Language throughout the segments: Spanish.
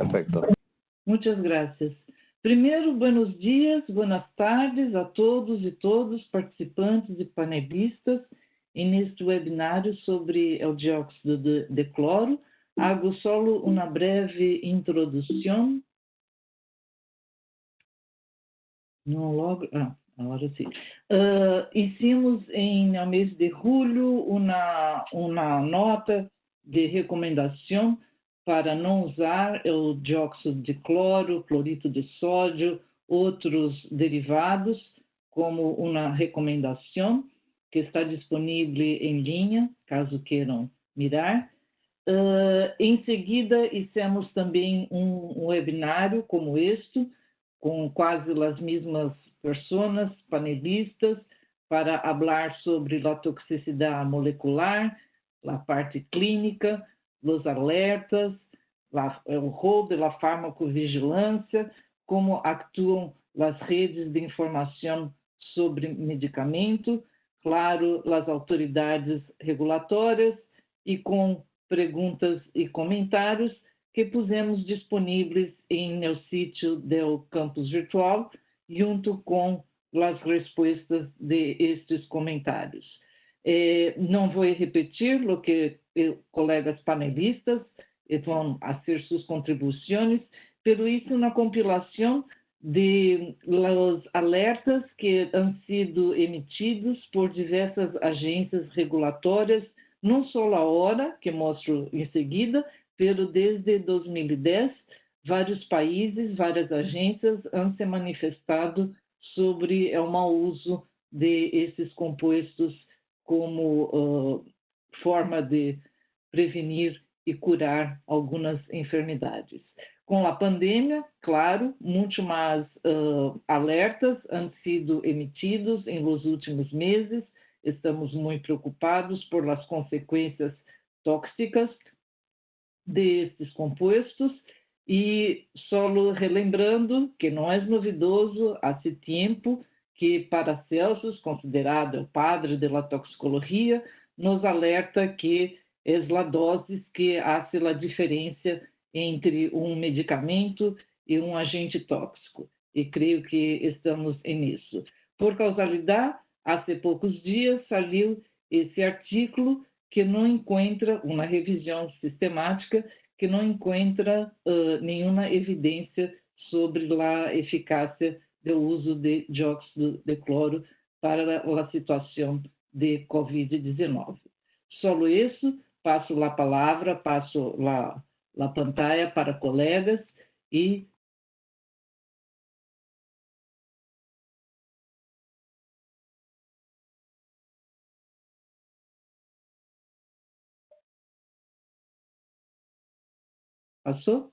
Perfecto. Muchas gracias. Primeiro, buenos dias, buenas tardes a todos e todas participantes e panelistas neste webinário sobre o dióxido de, de cloro. Hago solo uma breve introdução. Não logo. Ah, agora sim. Uh, hicimos em no mês de julho uma, uma nota de recomendação para não usar o dióxido de cloro, clorito de sódio, outros derivados, como uma recomendação que está disponível em linha, caso queiram mirar. Uh, em seguida, hicimos também um, um webinário como este, com quase as mesmas pessoas, panelistas, para falar sobre a toxicidade molecular, a parte clínica, os alertas, o rol da farmacovigilância, como atuam as redes de informação sobre medicamento, claro, as autoridades regulatórias e com perguntas e comentários que pusemos disponíveis em no sítio do campus virtual, junto com as respostas de estes comentários. Eh, não vou repetir o que eh, colegas panelistas vão fazer suas contribuições, pero isso na compilação de los alertas que han sido emitidos por diversas agências regulatórias, não só a hora, que mostro em seguida, pero desde 2010, vários países, várias agências han se manifestado sobre o mau uso de esses compostos como uh, forma de prevenir e curar algumas enfermidades. Com a pandemia, claro, muito mais uh, alertas han sido emitidos em los últimos meses. Estamos muito preocupados por as consequências tóxicas destes compostos e só relembrando que não é novidoso há tempo que Paracelsus, considerado o padre da toxicologia, nos alerta que é a dose que faz a diferença entre um medicamento e um agente tóxico. E creio que estamos nisso. Por causalidade, há poucos dias saiu esse artigo que não encontra uma revisão sistemática que não encontra uh, nenhuma evidência sobre a eficácia do uso de dióxido de cloro para a situação de COVID-19. Só isso, passo a palavra, passo a, a pantalla para colegas e Passou?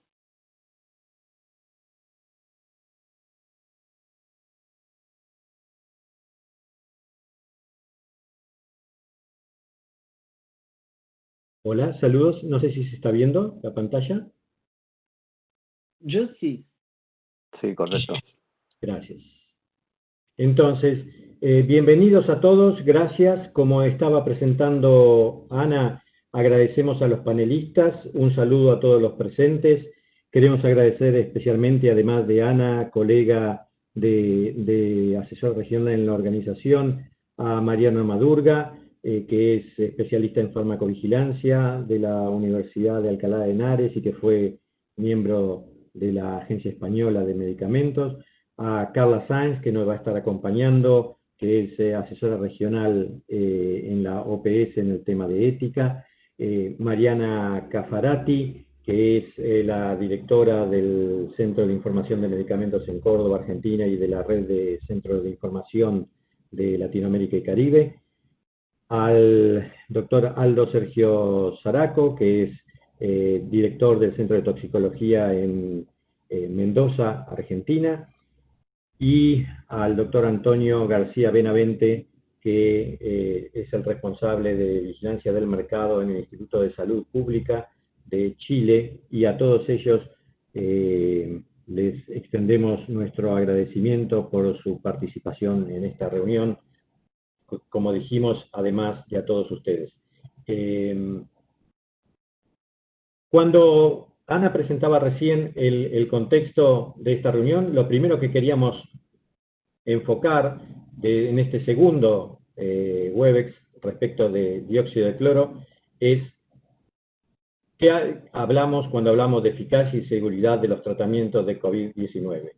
Hola, saludos. No sé si se está viendo la pantalla. Yo sí. Sí, correcto. Gracias. Entonces, eh, bienvenidos a todos. Gracias. Como estaba presentando Ana, agradecemos a los panelistas. Un saludo a todos los presentes. Queremos agradecer especialmente, además de Ana, colega de, de asesor regional en la organización, a Mariana Madurga, eh, que es especialista en farmacovigilancia de la Universidad de Alcalá de Henares y que fue miembro de la Agencia Española de Medicamentos, a Carla Sáenz, que nos va a estar acompañando, que es eh, asesora regional eh, en la OPS en el tema de ética, Mariana Cafarati, que es la directora del Centro de Información de Medicamentos en Córdoba, Argentina, y de la Red de Centros de Información de Latinoamérica y Caribe, al doctor Aldo Sergio Zaraco, que es eh, director del Centro de Toxicología en Mendoza, Argentina, y al doctor Antonio García Benavente, que eh, es el responsable de vigilancia del mercado en el Instituto de Salud Pública de Chile, y a todos ellos eh, les extendemos nuestro agradecimiento por su participación en esta reunión como dijimos, además de a todos ustedes. Em, cuando Ana presentaba recién el, contexto de esta reunión. Lo primero que queríamos enfocar en este segundo eh, Webex respecto de dióxido de cloro es qué hablamos cuando hablamos de eficacia y seguridad de los tratamientos de COVID-19.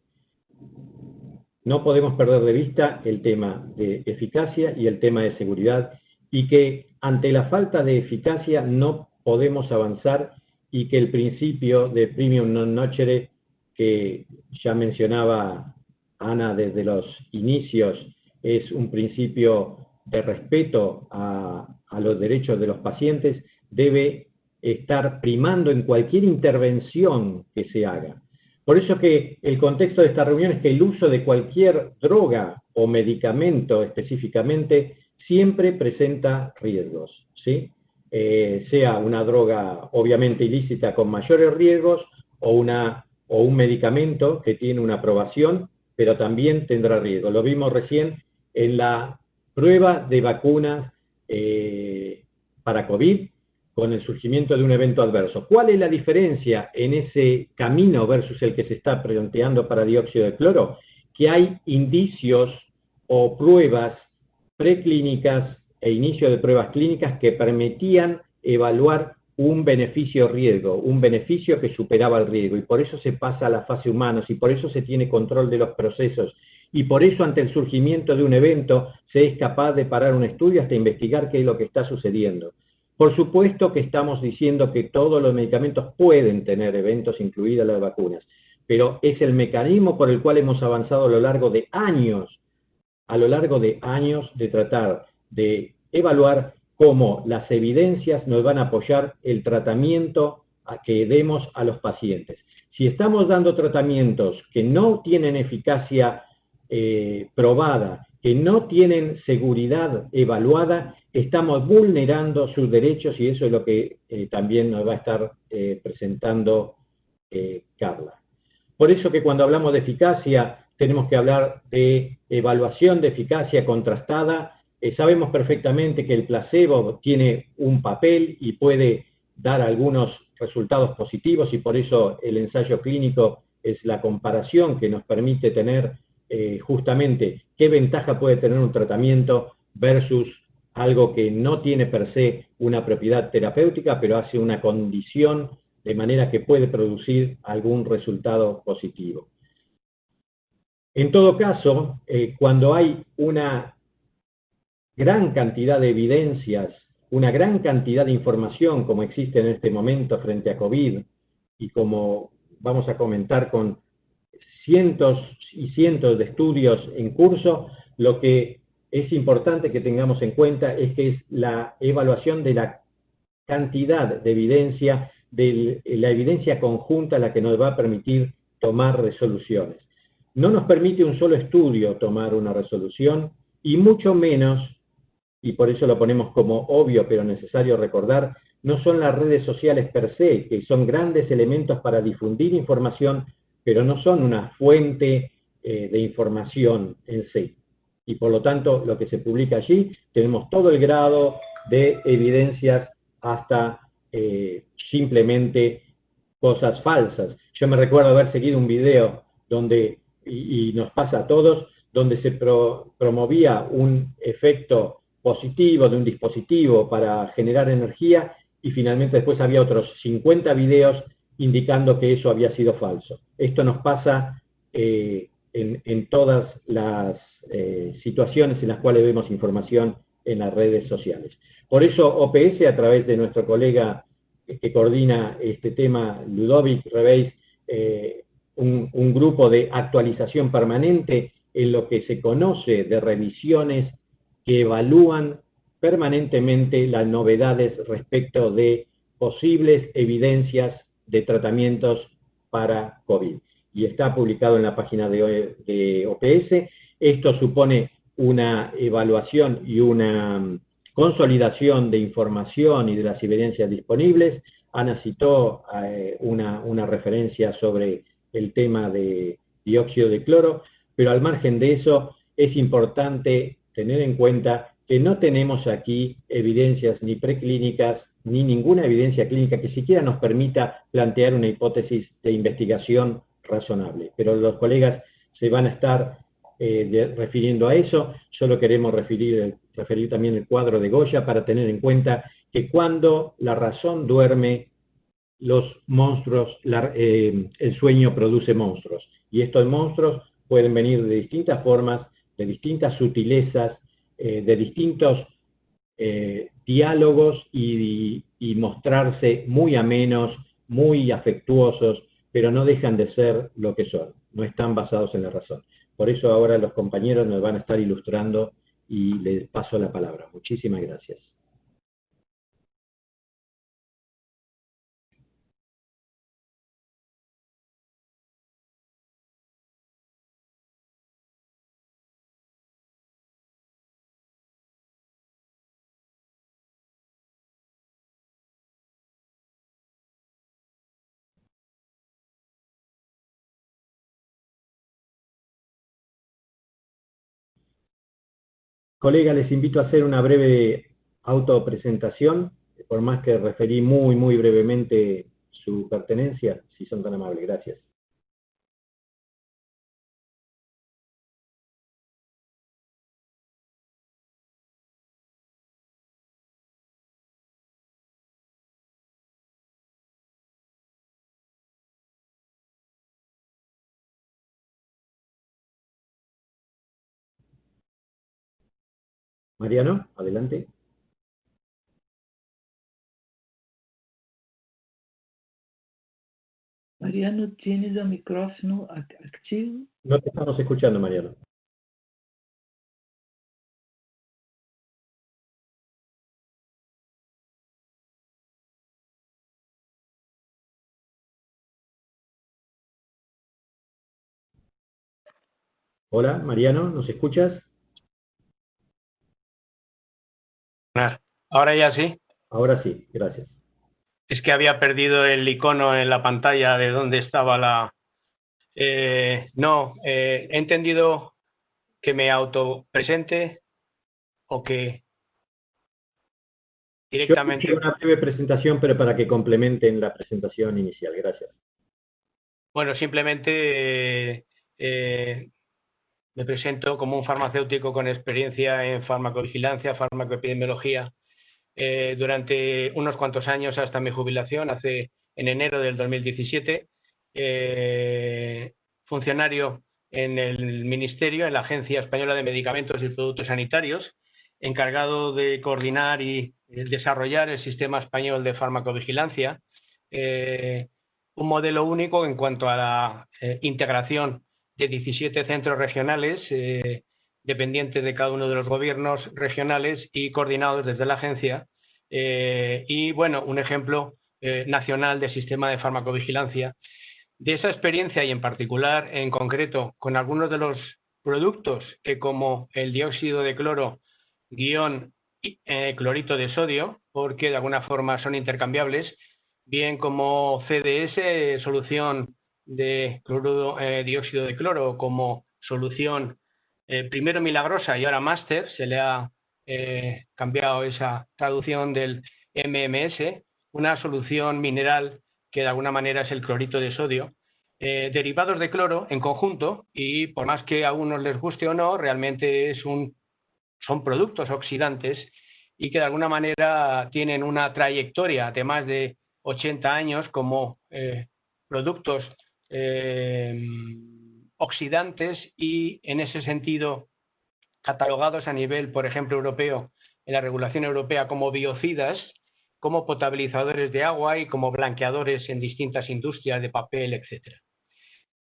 No podemos perder de vista el tema de eficacia y el tema de seguridad y que ante la falta de eficacia no podemos avanzar y que el principio de premium non nocere que ya mencionaba Ana desde los inicios es un principio de respeto a, a los derechos de los pacientes, debe estar primando en cualquier intervención que se haga. Por eso que el contexto de esta reunión es que el uso de cualquier droga o medicamento específicamente siempre presenta riesgos, ¿sí? Eh, sea una droga obviamente ilícita con mayores riesgos o, una, o un medicamento que tiene una aprobación, pero también tendrá riesgo. Lo vimos recién en la prueba de vacunas eh, para COVID con el surgimiento de un evento adverso. ¿Cuál es la diferencia en ese camino versus el que se está planteando para dióxido de cloro? Que hay indicios o pruebas preclínicas e inicio de pruebas clínicas que permitían evaluar un beneficio-riesgo, un beneficio que superaba el riesgo, y por eso se pasa a la fase humanos, y por eso se tiene control de los procesos, y por eso ante el surgimiento de un evento se es capaz de parar un estudio hasta investigar qué es lo que está sucediendo. Por supuesto que estamos diciendo que todos los medicamentos pueden tener eventos, incluidas las vacunas, pero es el mecanismo por el cual hemos avanzado a lo largo de años a lo largo de años de tratar de evaluar cómo las evidencias nos van a apoyar el tratamiento que demos a los pacientes. Si estamos dando tratamientos que no tienen eficacia eh, probada, que no tienen seguridad evaluada, estamos vulnerando sus derechos y eso es lo que eh, también nos va a estar eh, presentando Carla. Por eso que cuando hablamos de eficacia, tenemos que hablar de evaluación de eficacia contrastada. Eh, sabemos perfectamente que el placebo tiene un papel y puede dar algunos resultados positivos y por eso el ensayo clínico es la comparación que nos permite tener eh, justamente qué ventaja puede tener un tratamiento versus algo que no tiene per se una propiedad terapéutica, pero hace una condición de manera que puede producir algún resultado positivo. En todo caso, eh, cuando hay una gran cantidad de evidencias, una gran cantidad de información como existe en este momento frente a COVID, y como vamos a comentar con cientos y cientos de estudios en curso, lo que es importante que tengamos en cuenta es que es la evaluación de la cantidad de evidencia, de la evidencia conjunta la que nos va a permitir tomar resoluciones. No nos permite un solo estudio tomar una resolución y mucho menos, y por eso lo ponemos como obvio pero necesario recordar, no son las redes sociales per se, que son grandes elementos para difundir información, pero no son una fuente eh, de información en sí. Y por lo tanto, lo que se publica allí, tenemos todo el grado de evidencias hasta eh, simplemente cosas falsas. Yo me recuerdo haber seguido un video donde y, nos pasa a todos, donde se promovía un efecto positivo de un dispositivo para generar energía y finalmente después había otros 50 videos indicando que eso había sido falso. Esto nos pasa eh, en, todas las eh, situaciones en las cuales vemos información en las redes sociales. Por eso OPS, a través de nuestro colega que coordina este tema, Ludovic Rebeis, eh, un, grupo de actualización permanente en lo que se conoce de revisiones que evalúan permanentemente las novedades respecto de posibles evidencias de tratamientos para COVID. Y está publicado en la página de, de OPS. Esto supone una evaluación y una mm, consolidación de información y de las evidencias disponibles. Ana citó eh, una, una, referencia sobre el tema de dióxido de cloro, pero al margen de eso es importante tener en cuenta que no tenemos aquí evidencias ni preclínicas ni ninguna evidencia clínica que siquiera nos permita plantear una hipótesis de investigación razonable. Pero los colegas se van a estar eh, refiriendo a eso, solo queremos referir, también el cuadro de Goya para tener en cuenta que cuando la razón duerme, los monstruos, eh, el sueño produce monstruos. Y estos monstruos pueden venir de distintas formas, de distintas sutilezas, eh, de distintos eh, diálogos y, y, mostrarse muy amenos, muy afectuosos, pero no dejan de ser lo que son, no están basados en la razón. Por eso ahora los compañeros nos van a estar ilustrando y les paso la palabra. Muchísimas gracias. Colega, les invito a hacer una breve autopresentación, por más que referí muy, muy brevemente su pertenencia, si son tan amables. Gracias. Mariano, adelante. Mariano, ¿tienes el micrófono activo? No te estamos escuchando, Mariano. Hola, Mariano, ¿nos escuchas? Ahora ya sí. Ahora sí, gracias. Es que había perdido el icono en la pantalla de donde estaba la... Eh, no, eh, he entendido que me autopresente o que directamente... Yo una breve presentación, pero para que complementen la presentación inicial. Gracias. Bueno, simplemente eh, me presento como un farmacéutico con experiencia en farmacovigilancia, farmacoepidemiología, eh, durante unos cuantos años hasta mi jubilación, hace en enero del 2017, eh, funcionario en el Ministerio, en la Agencia Española de Medicamentos y Productos Sanitarios, encargado de coordinar y desarrollar el sistema español de farmacovigilancia, eh, un modelo único en cuanto a la integración de 17 centros regionales eh, dependientes de cada uno de los gobiernos regionales y coordinados desde la agencia. Eh, y bueno, un ejemplo eh, nacional de sistema de farmacovigilancia. De esa experiencia y en particular, en concreto, con algunos de los productos que como el dióxido de cloro guion clorito de sodio, porque de alguna forma son intercambiables, bien como CDS, solución de eh, dióxido de cloro como solución eh, primero milagrosa y ahora máster, se le ha eh, cambiado esa traducción del MMS, una solución mineral que de alguna manera es el clorito de sodio, derivados de cloro en conjunto y por más que a unos les guste o no, realmente es un, son productos oxidantes y que de alguna manera tienen una trayectoria de más de 80 años como productos eh, oxidantes y en ese sentido catalogados a nivel, por ejemplo, europeo, en la regulación europea como biocidas, como potabilizadores de agua y como blanqueadores en distintas industrias de papel, etc.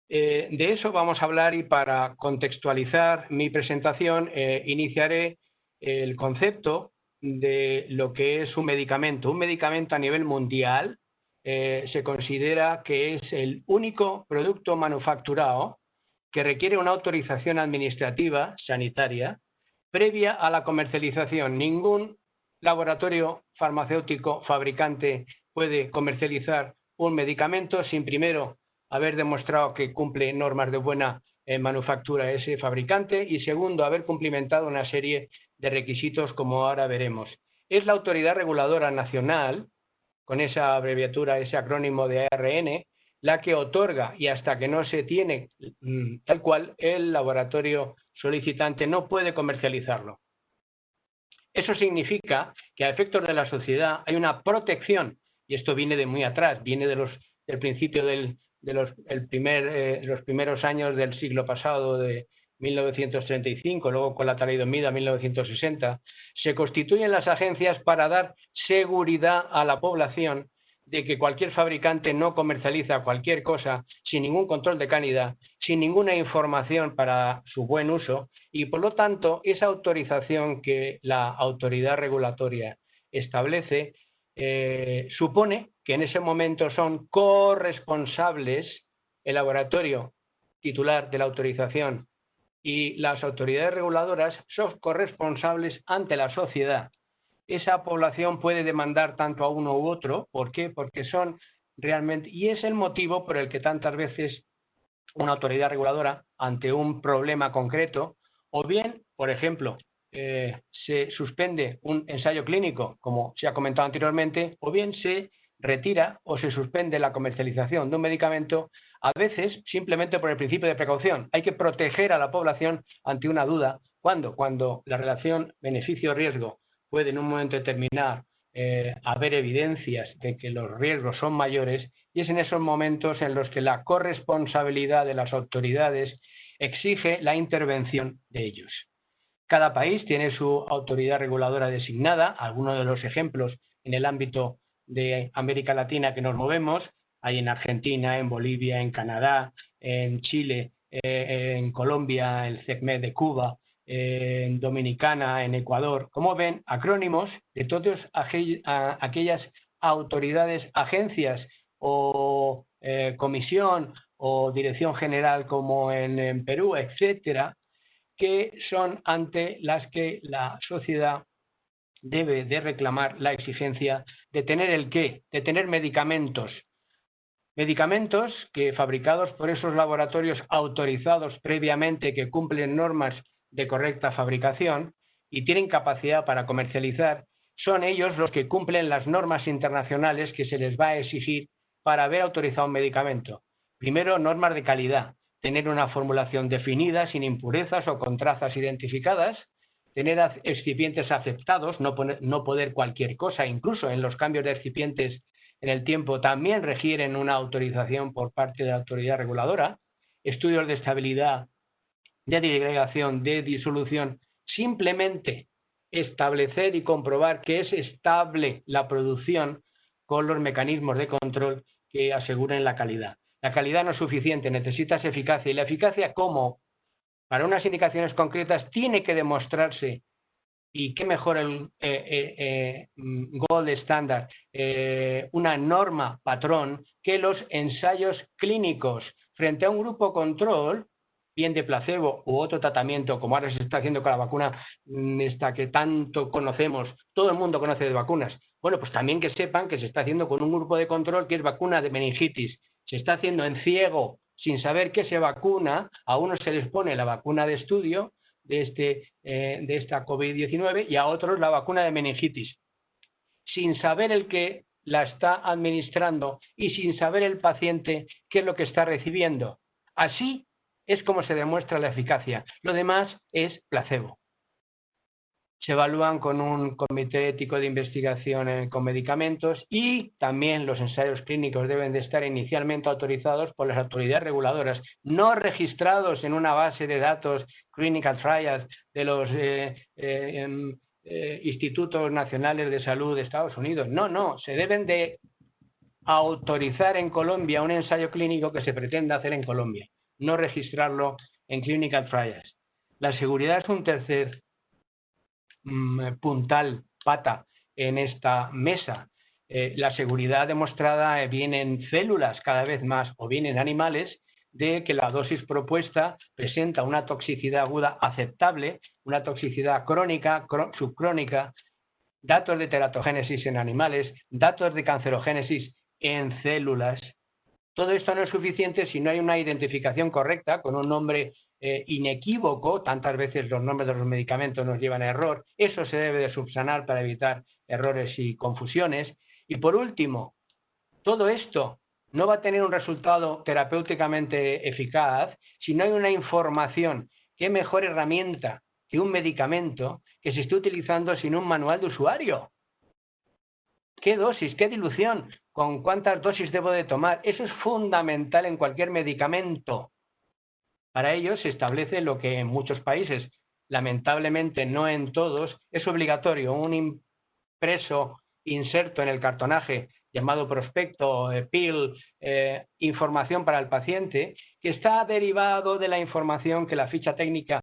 Eh, de eso vamos a hablar y para contextualizar mi presentación eh, iniciaré el concepto de lo que es un medicamento. Un medicamento a nivel mundial eh, se considera que es el único producto manufacturado que requiere una autorización administrativa sanitaria previa a la comercialización. Ningún laboratorio farmacéutico fabricante puede comercializar un medicamento sin primero haber demostrado que cumple normas de buena eh, manufactura ese fabricante y segundo haber cumplimentado una serie de requisitos como ahora veremos. es la autoridad reguladora nacional, con esa abreviatura, ese acrónimo de ARN, la que otorga y hasta que no se tiene mm, tal cual, el laboratorio solicitante no puede comercializarlo. Eso significa que a efectos de la sociedad hay una protección, y esto viene de muy atrás, viene de los, del principio del, de los, primer, eh, los primeros años del siglo pasado, de 1935, luego con la talidomida 1960, se constituyen las agencias para dar seguridad a la población de que cualquier fabricante no comercializa cualquier cosa sin ningún control de calidad, sin ninguna información para su buen uso y, por lo tanto, esa autorización que la autoridad regulatoria establece eh, supone que en ese momento son corresponsables el laboratorio titular de la autorización y las autoridades reguladoras son corresponsables ante la sociedad esa población puede demandar tanto a uno u otro. ¿Por qué? Porque son realmente, y es el motivo por el que tantas veces una autoridad reguladora, ante un problema concreto, o bien, por ejemplo, eh, se suspende un ensayo clínico, como se ha comentado anteriormente, o bien se retira o se suspende la comercialización de un medicamento, a veces simplemente por el principio de precaución. Hay que proteger a la población ante una duda. ¿Cuándo? Cuando la relación beneficio-riesgo puede en un momento determinado eh, haber evidencias de que los riesgos son mayores y es en esos momentos en los que la corresponsabilidad de las autoridades exige la intervención de ellos. Cada país tiene su autoridad reguladora designada, algunos de los ejemplos en el ámbito de América Latina que nos movemos, hay en Argentina, en Bolivia, en Canadá, en Chile, eh, en Colombia, el CECMED de Cuba, en Dominicana, en Ecuador. Como ven, acrónimos de todas aquellas autoridades, agencias o eh, comisión o dirección general como en, Perú, etcétera, que son ante las que la sociedad debe de reclamar la exigencia de tener el qué, de tener medicamentos. Medicamentos que fabricados por esos laboratorios autorizados previamente que cumplen normas de correcta fabricación y tienen capacidad para comercializar, son ellos los que cumplen las normas internacionales que se les va a exigir para haber autorizado un medicamento. Primero, normas de calidad, tener una formulación definida, sin impurezas o con trazas identificadas, tener excipientes aceptados, no, no poder cualquier cosa, incluso en los cambios de excipientes en el tiempo también requieren una autorización por parte de la autoridad reguladora, estudios de estabilidad de disgregación, de disolución, simplemente establecer y comprobar que es estable la producción con los mecanismos de control que aseguren la calidad. La calidad no es suficiente, necesitas eficacia. ¿Y la eficacia cómo? Para unas indicaciones concretas tiene que demostrarse, y qué mejor el eh, eh, eh, gold standard, una norma patrón que los ensayos clínicos frente a un grupo control bien de placebo u otro tratamiento, como ahora se está haciendo con la vacuna mm, esta que tanto conocemos, todo el mundo conoce de vacunas. Bueno, pues también que sepan que se está haciendo con un grupo de control que es vacuna de meningitis. Se está haciendo en ciego, sin saber qué se vacuna. A unos se les pone la vacuna de estudio de, este, eh, de esta COVID-19 y a otros la vacuna de meningitis. Sin saber el que la está administrando y sin saber el paciente qué es lo que está recibiendo. Así es como se demuestra la eficacia. Lo demás es placebo. Se evalúan con un comité ético de investigación con medicamentos y también los ensayos clínicos deben de estar inicialmente autorizados por las autoridades reguladoras, no registrados en una base de datos clinical trials de los eh, eh, em, eh, institutos nacionales de salud de Estados Unidos. No, no, se deben de autorizar en Colombia un ensayo clínico que se pretenda hacer en Colombia no registrarlo en clinical trials. La seguridad es un tercer mm, puntal, pata, en esta mesa. Eh, la seguridad demostrada viene en células cada vez más o bien en animales de que la dosis propuesta presenta una toxicidad aguda aceptable, una toxicidad crónica, subcrónica, datos de teratogénesis en animales, datos de cancerogénesis en células, todo esto no es suficiente si no hay una identificación correcta con un nombre eh, inequívoco, tantas veces los nombres de los medicamentos nos llevan a error, eso se debe de subsanar para evitar errores y confusiones. Y por último, todo esto no va a tener un resultado terapéuticamente eficaz si no hay una información. ¿Qué mejor herramienta que un medicamento que se esté utilizando sin un manual de usuario? ¿Qué dosis? ¿Qué dilución? ¿Con cuántas dosis debo de tomar? Eso es fundamental en cualquier medicamento. Para ello se establece lo que en muchos países, lamentablemente no en todos, es obligatorio, un impreso inserto en el cartonaje llamado prospecto, eh, PIL, eh, información para el paciente, que está derivado de la información que la ficha técnica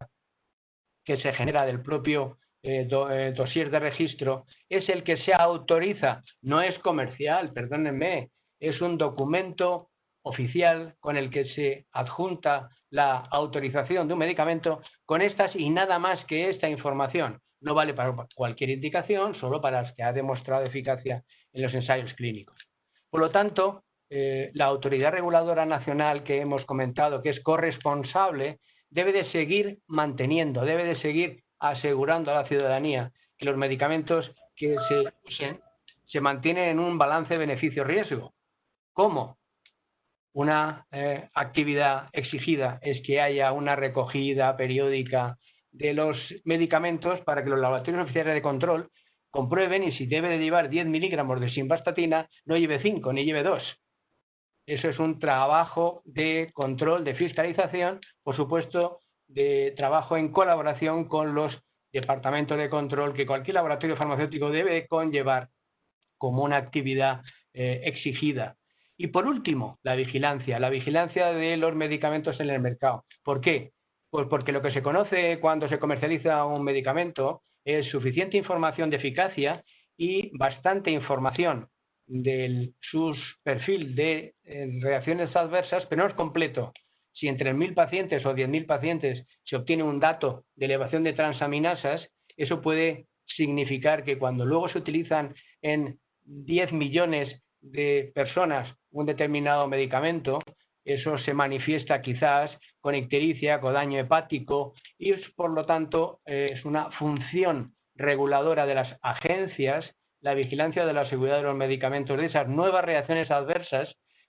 que se genera del propio eh, dossier de registro es el que se autoriza, no es comercial, perdónenme, es un documento oficial con el que se adjunta la autorización de un medicamento con estas y nada más que esta información. No vale para cualquier indicación, solo para las que ha demostrado eficacia en los ensayos clínicos. Por lo tanto, eh, la autoridad reguladora nacional que hemos comentado, que es corresponsable, debe de seguir manteniendo, debe de seguir asegurando a la ciudadanía que los medicamentos que se usen se mantienen en un balance beneficio-riesgo. ¿Cómo? Una eh, actividad exigida es que haya una recogida periódica de los medicamentos para que los laboratorios oficiales de control comprueben y si debe de llevar 10 miligramos de simvastatina, no lleve 5 ni lleve 2. Eso es un trabajo de control, de fiscalización, por supuesto, de trabajo en colaboración con los departamentos de control que cualquier laboratorio farmacéutico debe conllevar como una actividad eh, exigida. Y por último, la vigilancia, la vigilancia de los medicamentos en el mercado. ¿Por qué? Pues porque lo que se conoce cuando se comercializa un medicamento es suficiente información de eficacia y bastante información de su perfil de eh, reacciones adversas, pero no es completo. Si entre 1.000 pacientes o 10.000 pacientes se obtiene un dato de elevación de transaminasas, eso puede significar que cuando luego se utilizan en 10 millones de personas un determinado medicamento, eso se manifiesta quizás con ictericia, con daño hepático y por lo tanto eh, es una función reguladora de las agencias la vigilancia de la seguridad de los medicamentos de esas nuevas reacciones adversas,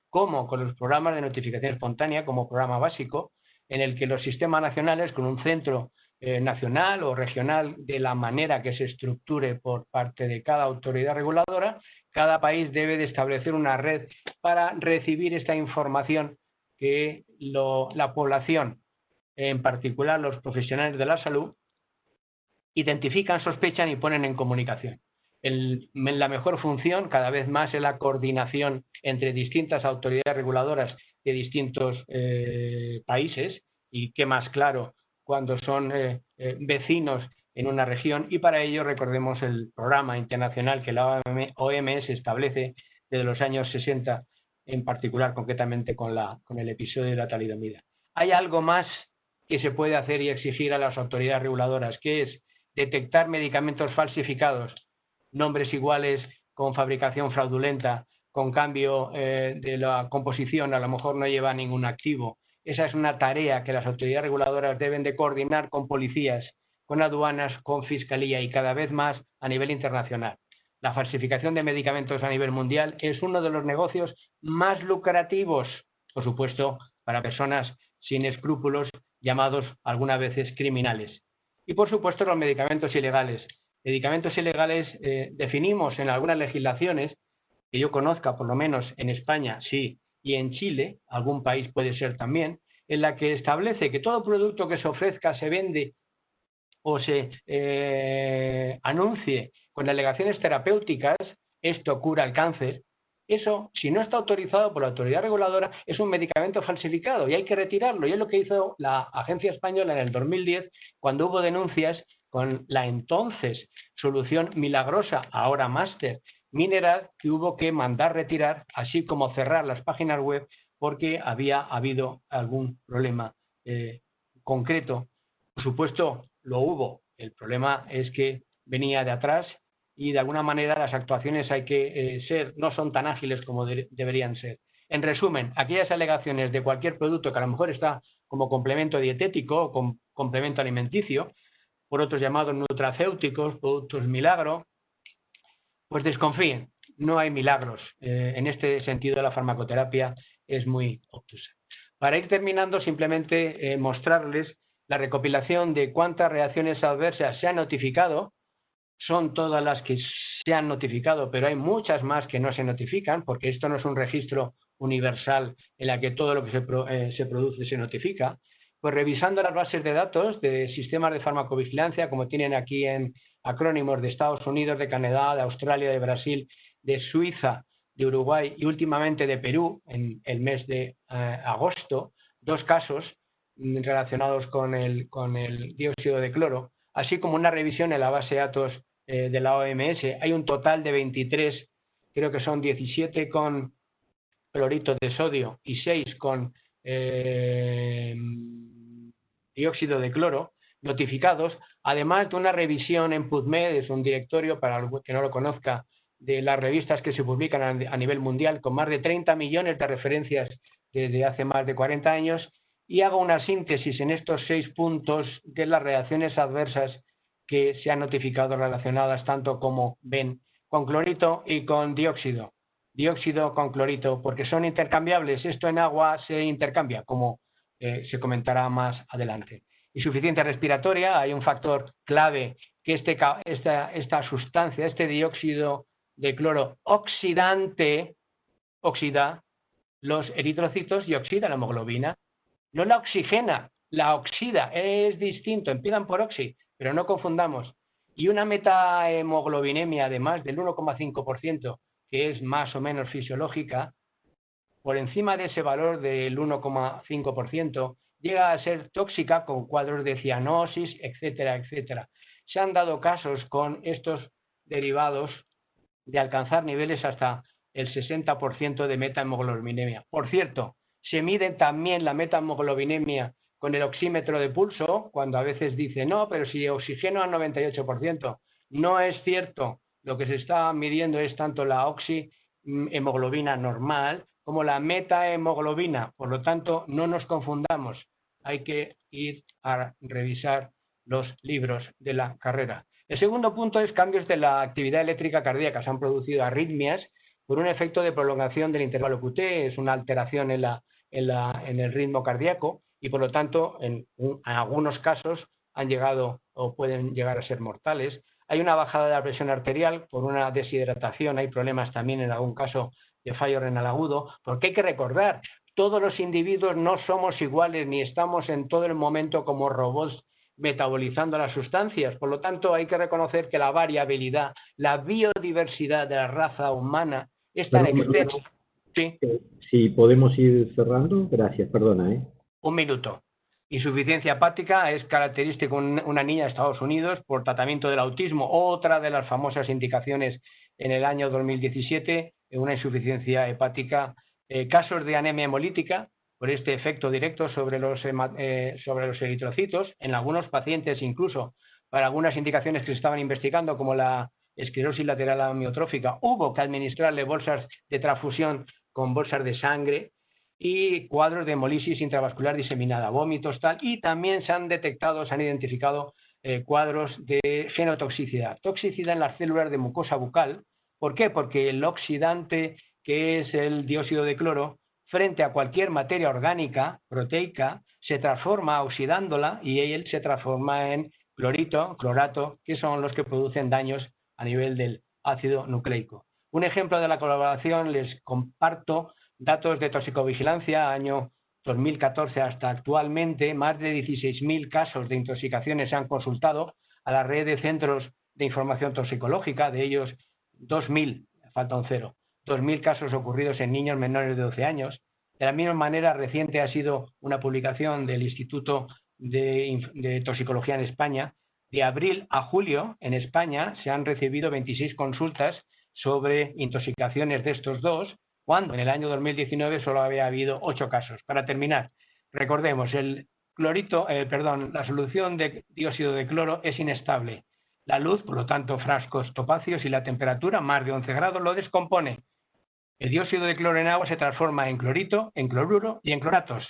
como con los programas de notificación espontánea, como programa básico, en el que los sistemas nacionales, con un centro eh, nacional o regional de la manera que se estructure por parte de cada autoridad reguladora, cada país debe de establecer una red para recibir esta información que la población, en particular los profesionales de la salud, identifican, sospechan y ponen en comunicación. la mejor función cada vez más es la coordinación entre distintas autoridades reguladoras de distintos eh, países y qué más claro cuando son eh, eh, vecinos en una región y para ello recordemos el programa internacional que la OMS establece desde los años 60 en particular concretamente con, la, con el episodio de la talidomida. Hay algo más que se puede hacer y exigir a las autoridades reguladoras, que es detectar medicamentos falsificados, nombres iguales con fabricación fraudulenta, con cambio eh, de la composición, a lo mejor no lleva ningún activo. Esa es una tarea que las autoridades reguladoras deben de coordinar con policías, con aduanas, con fiscalía y cada vez más a nivel internacional. La falsificación de medicamentos a nivel mundial es uno de los negocios más lucrativos, por supuesto, para personas sin escrúpulos llamados algunas veces criminales. Y por supuesto los medicamentos ilegales. Medicamentos ilegales eh, definimos en algunas legislaciones, que yo conozca por lo menos en España, sí, y en Chile, algún país puede ser también, en la que establece que todo producto que se ofrezca, se vende o se eh, anuncie con alegaciones terapéuticas, esto cura el cáncer, eso, si no está autorizado por la autoridad reguladora, es un medicamento falsificado y hay que retirarlo. Y es lo que hizo la Agencia Española en el 2010, cuando hubo denuncias con la entonces solución milagrosa, ahora máster, mineral, que hubo que mandar retirar, así como cerrar las páginas web, porque había habido algún problema eh, concreto. Por supuesto, lo hubo. El problema es que venía de atrás y de alguna manera las actuaciones hay que eh, ser, no son tan ágiles como deberían ser. En resumen, aquellas alegaciones de cualquier producto que a lo mejor está como complemento dietético o complemento alimenticio, por otros llamados nutracéuticos, productos milagro, pues desconfíen, no hay milagros. Eh, en este sentido, la farmacoterapia es muy obtusa. Para ir terminando, simplemente eh, mostrarles la recopilación de cuántas reacciones adversas se han notificado. Son todas las que se han notificado, pero hay muchas más que no se notifican, porque esto no es un registro universal en la que todo lo que se, eh, se produce se notifica. Pues revisando las bases de datos de sistemas de farmacovigilancia, como tienen aquí en, acrónimos de Estados Unidos, de Canadá, de Australia, de Brasil, de Suiza, de Uruguay y últimamente de Perú en el mes de eh, agosto, dos casos relacionados con el, con el, dióxido de cloro, así como una revisión en la base de datos eh, de la OMS. Hay un total de 23, creo que son 17 con clorito de sodio y 6 con eh, dióxido de cloro notificados, además de una revisión en PubMed, es un directorio, para que no lo conozca, de las revistas que se publican a nivel mundial, con más de 30 millones de referencias desde hace más de 40 años, y hago una síntesis en estos seis puntos de las reacciones adversas que se han notificado relacionadas tanto como ven con clorito y con dióxido. Dióxido con clorito, porque son intercambiables. Esto en agua se intercambia, como eh, se comentará más adelante insuficiencia respiratoria, hay un factor clave que este, esta, esta sustancia, este dióxido de cloro oxidante, oxida los eritrocitos y oxida la hemoglobina. No la oxigena, la oxida, es distinto, empiezan por oxi, pero no confundamos. Y una metahemoglobinemia de más del 1,5%, que es más o menos fisiológica, por encima de ese valor del 1,5%, llega a ser tóxica con cuadros de cianosis, etcétera, etcétera. Se han dado casos con estos derivados de alcanzar niveles hasta el 60% de metahemoglobinemia. Por cierto, se mide también la metahemoglobinemia con el oxímetro de pulso, cuando a veces dice, no, pero si oxígeno al 98%. No es cierto. Lo que se está midiendo es tanto la oxihemoglobina normal como la metahemoglobina. Por lo tanto, no nos confundamos hay que ir a revisar los libros de la carrera. El segundo punto es cambios de la actividad eléctrica cardíaca. Se han producido arritmias por un efecto de prolongación del intervalo QT, es una alteración en, el ritmo cardíaco y por lo tanto en, algunos casos han llegado o pueden llegar a ser mortales. Hay una bajada de la presión arterial por una deshidratación, hay problemas también en algún caso de fallo renal agudo, porque hay que recordar, todos los individuos no somos iguales ni estamos en todo el momento como robots metabolizando las sustancias. Por lo tanto, hay que reconocer que la variabilidad, la biodiversidad de la raza humana es tan extensa. ¿Sí? Si podemos ir cerrando, gracias, perdona. ¿eh? Un minuto. Insuficiencia hepática es característico en una niña de Estados Unidos por tratamiento del autismo, otra de las famosas indicaciones en el año 2017, una insuficiencia hepática eh, casos de anemia hemolítica por este efecto directo sobre los, eh, sobre los eritrocitos, en algunos pacientes incluso para algunas indicaciones que se estaban investigando, como la esclerosis lateral amiotrófica, hubo que administrarle bolsas de transfusión con bolsas de sangre y cuadros de hemolisis intravascular diseminada, vómitos, tal, y también se han detectado, se han identificado eh, cuadros de genotoxicidad, toxicidad en las células de mucosa bucal. ¿Por qué? Porque el oxidante que es el dióxido de cloro, frente a cualquier materia orgánica, proteica, se transforma oxidándola y él se transforma en clorito, clorato, que son los que producen daños a nivel del ácido nucleico. Un ejemplo de la colaboración les comparto datos de toxicovigilancia, año 2014 hasta actualmente, más de 16.000 casos de intoxicaciones se han consultado a la red de centros de información toxicológica, de ellos 2.000, falta un cero, 2.000 casos ocurridos en niños menores de 12 años. De la misma manera, reciente ha sido una publicación del Instituto de, Toxicología en España. De abril a julio, en España, se han recibido 26 consultas sobre intoxicaciones de estos dos, cuando en el año 2019 solo había habido 8 casos. Para terminar, recordemos, el clorito, eh, perdón, la solución de dióxido de cloro es inestable. La luz, por lo tanto, frascos topacios y la temperatura, más de 11 grados, lo descompone El dióxido de cloro en agua se transforma en clorito, en cloruro y en cloratos.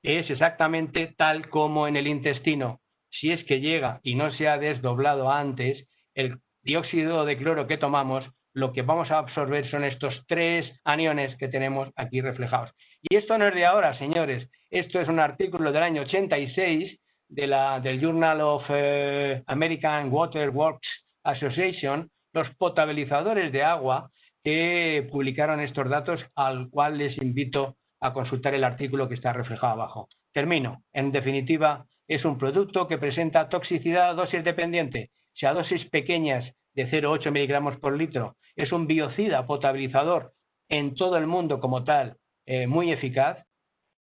Es exactamente tal como en el intestino. Si es que llega y no se ha desdoblado antes, el dióxido de cloro que tomamos, lo que vamos a absorber son estos tres aniones que tenemos aquí reflejados. Y esto no es de ahora, señores. Esto es un artículo del año 86 de la, del Journal of eh, American Water Works Association, los potabilizadores de agua que publicaron estos datos, al cual les invito a consultar el artículo que está reflejado abajo. Termino. En definitiva, es un producto que presenta toxicidad a dosis dependiente. Si a dosis pequeñas de 0,8 miligramos por litro es un biocida potabilizador en todo el mundo como tal, eh, muy eficaz,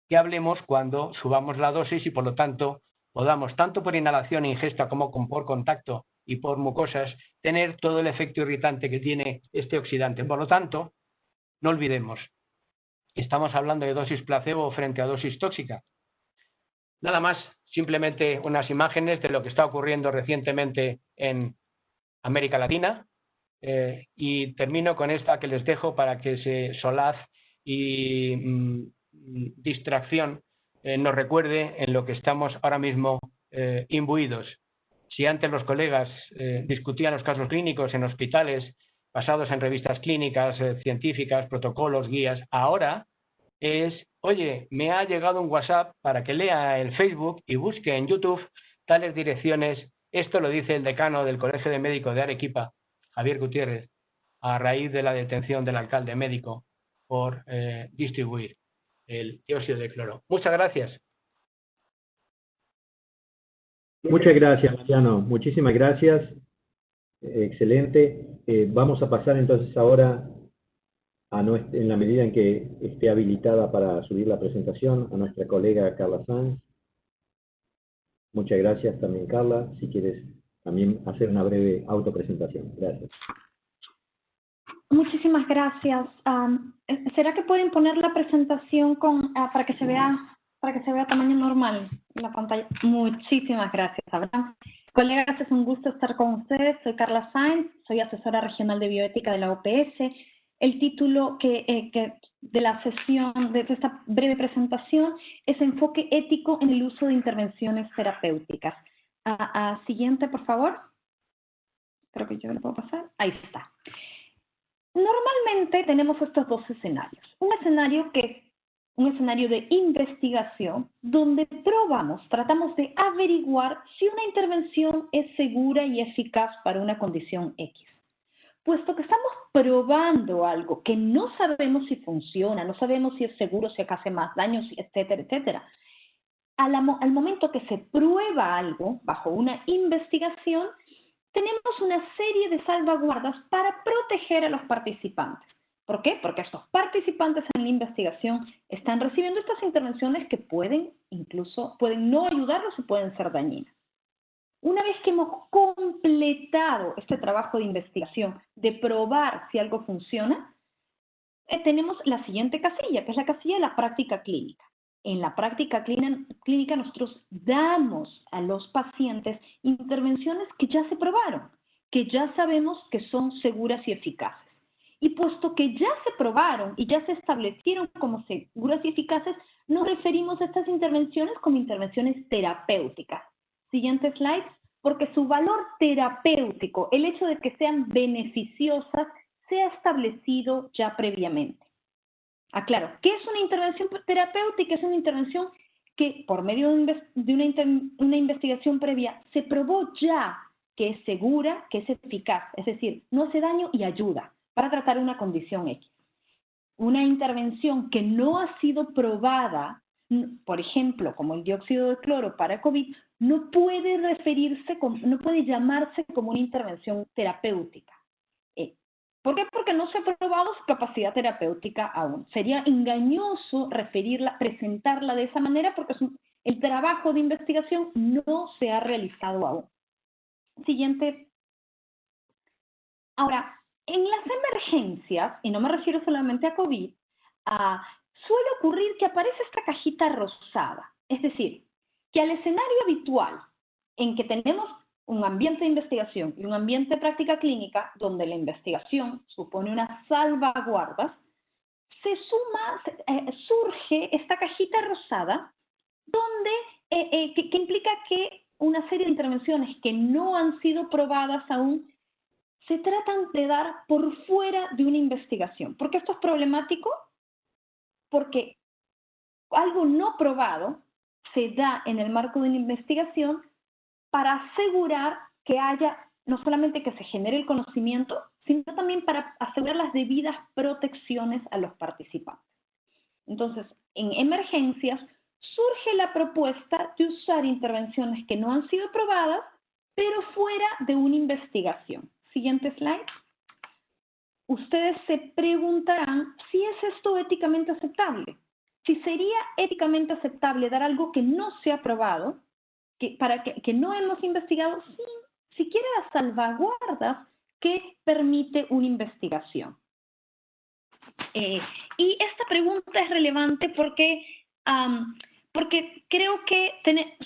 que hablemos cuando subamos la dosis y por lo tanto podamos, tanto por inhalación e ingesta como por contacto y por mucosas, tener todo el efecto irritante que tiene este oxidante. Por lo tanto, no olvidemos, estamos hablando de dosis placebo frente a dosis tóxica. Nada más, simplemente unas imágenes de lo que está ocurriendo recientemente en América Latina. Eh, y termino con esta que les dejo para que se solaz y mm, distracción eh, nos recuerde en lo que estamos ahora mismo eh, imbuidos. Si antes los colegas eh, discutían los casos clínicos en hospitales basados en revistas clínicas, científicas, protocolos, guías, ahora es, oye, me ha llegado un WhatsApp para que lea el Facebook y busque en YouTube tales direcciones. Esto lo dice el decano del Colegio de Médicos de Arequipa, Javier Gutiérrez, a raíz de la detención del alcalde médico por distribuir el dióxido de cloro. Muchas gracias. Muchas gracias, Mariano. Muchísimas gracias. excelente. Eh, vamos a pasar entonces ahora, a en la medida en que esté habilitada para subir la presentación, a nuestra colega Carla Sanz. Muchas gracias también, Carla. Si quieres también hacer una breve autopresentación. Gracias. Muchísimas gracias. ¿Será que pueden poner la presentación con, ah, para que se vea para que se vea tamaño normal la pantalla? Muchísimas gracias, Abraham. Colegas, es un gusto estar con ustedes. Soy Carla Sainz, soy asesora regional de bioética de la OPS. El título que, eh, que de la sesión, de esta breve presentación, es Enfoque ético en el uso de intervenciones terapéuticas. Ah, siguiente, por favor. Creo que yo lo puedo pasar. Ahí está. Normalmente tenemos estos dos escenarios. Un escenario que un escenario de investigación donde probamos, tratamos de averiguar si una intervención es segura y eficaz para una condición X. Puesto que estamos probando algo que no sabemos si funciona, no sabemos si es seguro, si hace más daño, etcétera, etcétera. Al, al momento que se prueba algo bajo una investigación, tenemos una serie de salvaguardas para proteger a los participantes. ¿Por qué? Porque estos participantes en la investigación están recibiendo estas intervenciones que pueden incluso, pueden no ayudarlos y pueden ser dañinas. Una vez que hemos completado este trabajo de investigación, de probar si algo funciona, eh, tenemos la siguiente casilla, que es la casilla de la práctica clínica en la práctica clínica nosotros damos a los pacientes intervenciones que ya se probaron, que ya sabemos que son seguras y eficaces. Y puesto que ya se probaron y ya se establecieron como seguras y eficaces, nos referimos a estas intervenciones como intervenciones terapéuticas. Siguiente slide, porque su valor terapéutico, el hecho de que sean beneficiosas, se ha establecido ya previamente. Aclaro, ¿qué es una intervención terapéutica? Es una intervención que por medio de una, investigación previa se probó ya que es segura, que es eficaz, es decir, no hace daño y ayuda para tratar una condición X. Una intervención que no ha sido probada, por ejemplo, como el dióxido de cloro para COVID, no puede referirse, no puede llamarse como una intervención terapéutica. ¿Por qué? Porque no se ha probado su capacidad terapéutica aún. Sería engañoso referirla, presentarla de esa manera porque el trabajo de investigación no se ha realizado aún. Siguiente. Ahora, en las emergencias, y no me refiero solamente a COVID, suele ocurrir que aparece esta cajita rosada. Es decir, que al escenario habitual en que tenemos un ambiente de investigación y un ambiente de práctica clínica donde la investigación supone unas salvaguardas, se suma, eh, surge esta cajita rosada donde, eh, eh, que, que implica que una serie de intervenciones que no han sido probadas aún se tratan de dar por fuera de una investigación. ¿Por qué esto es problemático? Porque algo no probado se da en el marco de una investigación para asegurar que haya, no solamente que se genere el conocimiento, sino también para asegurar las debidas protecciones a los participantes. Entonces, en emergencias surge la propuesta de usar intervenciones que no han sido probadas, pero fuera de una investigación. Siguiente slide. Ustedes se preguntarán si es esto éticamente aceptable. Si sería éticamente aceptable dar algo que no se ha probado, que, para que, no hemos investigado, sin siquiera las salvaguardas que permite una investigación. Eh, y esta pregunta es relevante porque porque creo que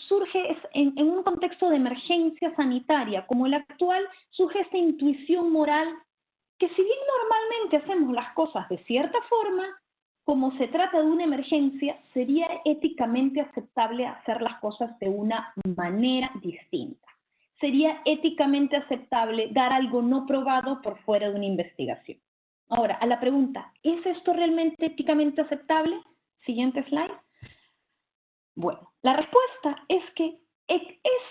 surge en, un contexto de emergencia sanitaria como el actual, surge esta intuición moral que si bien normalmente hacemos las cosas de cierta forma, como se trata de una emergencia, sería éticamente aceptable hacer las cosas de una manera distinta. Sería éticamente aceptable dar algo no probado por fuera de una investigación. Ahora, a la pregunta, ¿es esto realmente éticamente aceptable? Siguiente slide. Bueno, la respuesta es que es,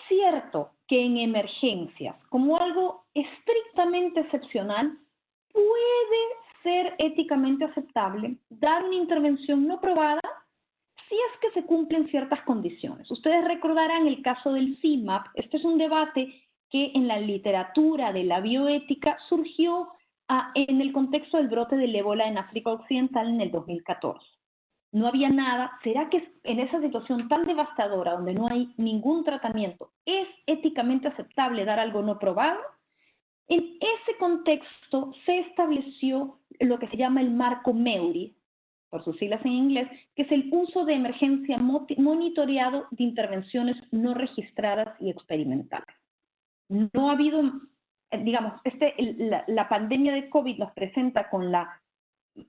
cierto que en emergencias, como algo estrictamente excepcional, puede ser éticamente aceptable dar una intervención no probada si es que se cumplen ciertas condiciones. Ustedes recordarán el caso del CIMAP. Este es un debate que en la literatura de la bioética surgió ah, en el contexto del brote del ébola en África Occidental en el 2014 no había nada, ¿será que en esa situación tan devastadora donde no hay ningún tratamiento es éticamente aceptable dar algo no probado? En ese contexto se estableció lo que se llama el marco MEURI, por sus siglas en inglés, que es el uso de emergencia monitoreado de intervenciones no registradas y experimentales. No ha habido, digamos, este, la pandemia de COVID nos presenta con la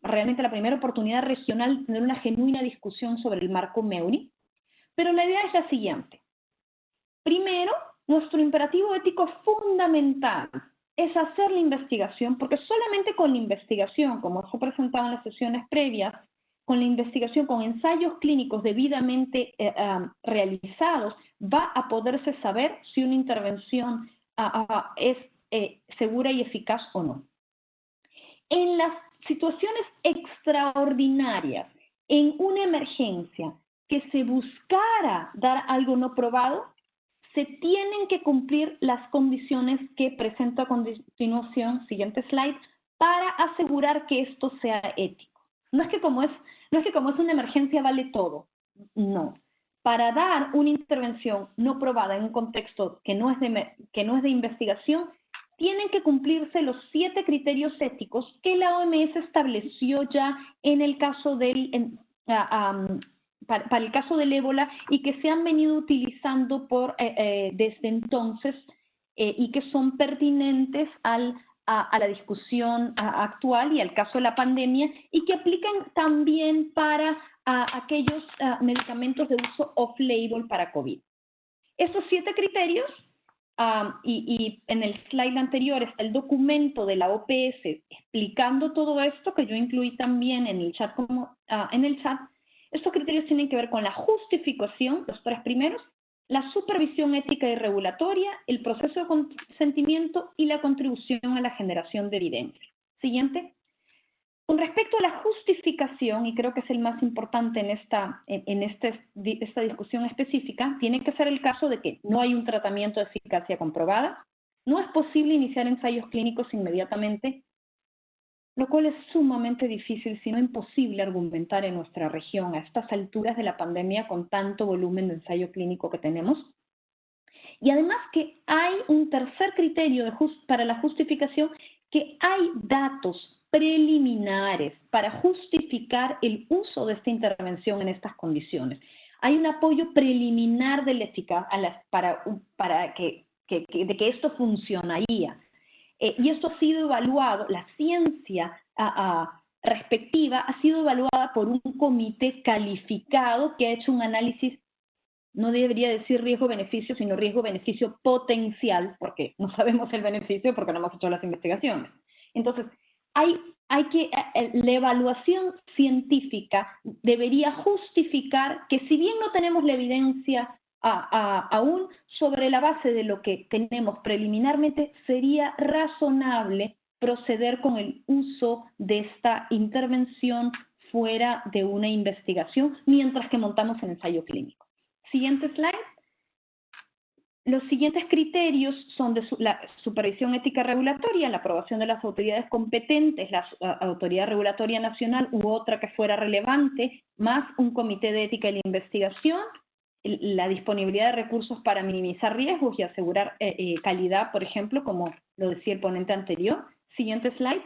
realmente la primera oportunidad regional de tener una genuina discusión sobre el marco MEURI, pero la idea es la siguiente. Primero, nuestro imperativo ético fundamental es hacer la investigación, porque solamente con la investigación, como se presentado en las sesiones previas, con la investigación, con ensayos clínicos debidamente eh, realizados, va a poderse saber si una intervención ah, ah, es eh, segura y eficaz o no. En las situaciones extraordinarias, en una emergencia, que se buscara dar algo no probado, se tienen que cumplir las condiciones que presento a continuación, siguiente slide, para asegurar que esto sea ético. No es que como es, no es, que como es una emergencia vale todo, no. Para dar una intervención no probada en un contexto que no es que no es de investigación, tienen que cumplirse los siete criterios éticos que la OMS estableció ya en el caso del, ah, para, el caso del ébola y que se han venido utilizando por, eh, eh, desde entonces eh, y que son pertinentes al, a, la discusión actual y al caso de la pandemia y que aplican también para aquellos ah, medicamentos de uso off-label para COVID. Estos siete criterios y, en el slide anterior está el documento de la OPS explicando todo esto, que yo incluí también en el chat. Como, ah, en el chat. Estos criterios tienen que ver con la justificación, los tres primeros, la supervisión ética y regulatoria, el proceso de consentimiento y la contribución a la generación de evidencia. Siguiente. Con respecto a la justificación, y creo que es el más importante en, esta, en, este, esta discusión específica, tiene que ser el caso de que no hay un tratamiento de eficacia comprobada, no es posible iniciar ensayos clínicos inmediatamente, lo cual es sumamente difícil, si no imposible, argumentar en nuestra región a estas alturas de la pandemia con tanto volumen de ensayo clínico que tenemos. Y además que hay un tercer criterio para la justificación, que hay datos preliminares para justificar el uso de esta intervención en estas condiciones. Hay un apoyo preliminar de la para, para que, que, que esto funcionaría. Eh, y esto ha sido evaluado, la ciencia respectiva ha sido evaluada por un comité calificado que ha hecho un análisis, no debería decir riesgo-beneficio, sino riesgo-beneficio potencial, porque no sabemos el beneficio porque no hemos hecho las investigaciones. Entonces, hay, hay que, eh, eh, la evaluación científica debería justificar que si bien no tenemos la evidencia aún sobre la base de lo que tenemos preliminarmente, sería razonable proceder con el uso de esta intervención fuera de una investigación mientras que montamos el ensayo clínico. Siguiente slide. Los siguientes criterios son de la supervisión ética regulatoria, la aprobación de las autoridades competentes, la autoridad regulatoria nacional u otra que fuera relevante, más un comité de ética y de investigación, la disponibilidad de recursos para minimizar riesgos y asegurar eh, eh, calidad, por ejemplo, como lo decía el ponente anterior. Siguiente slide.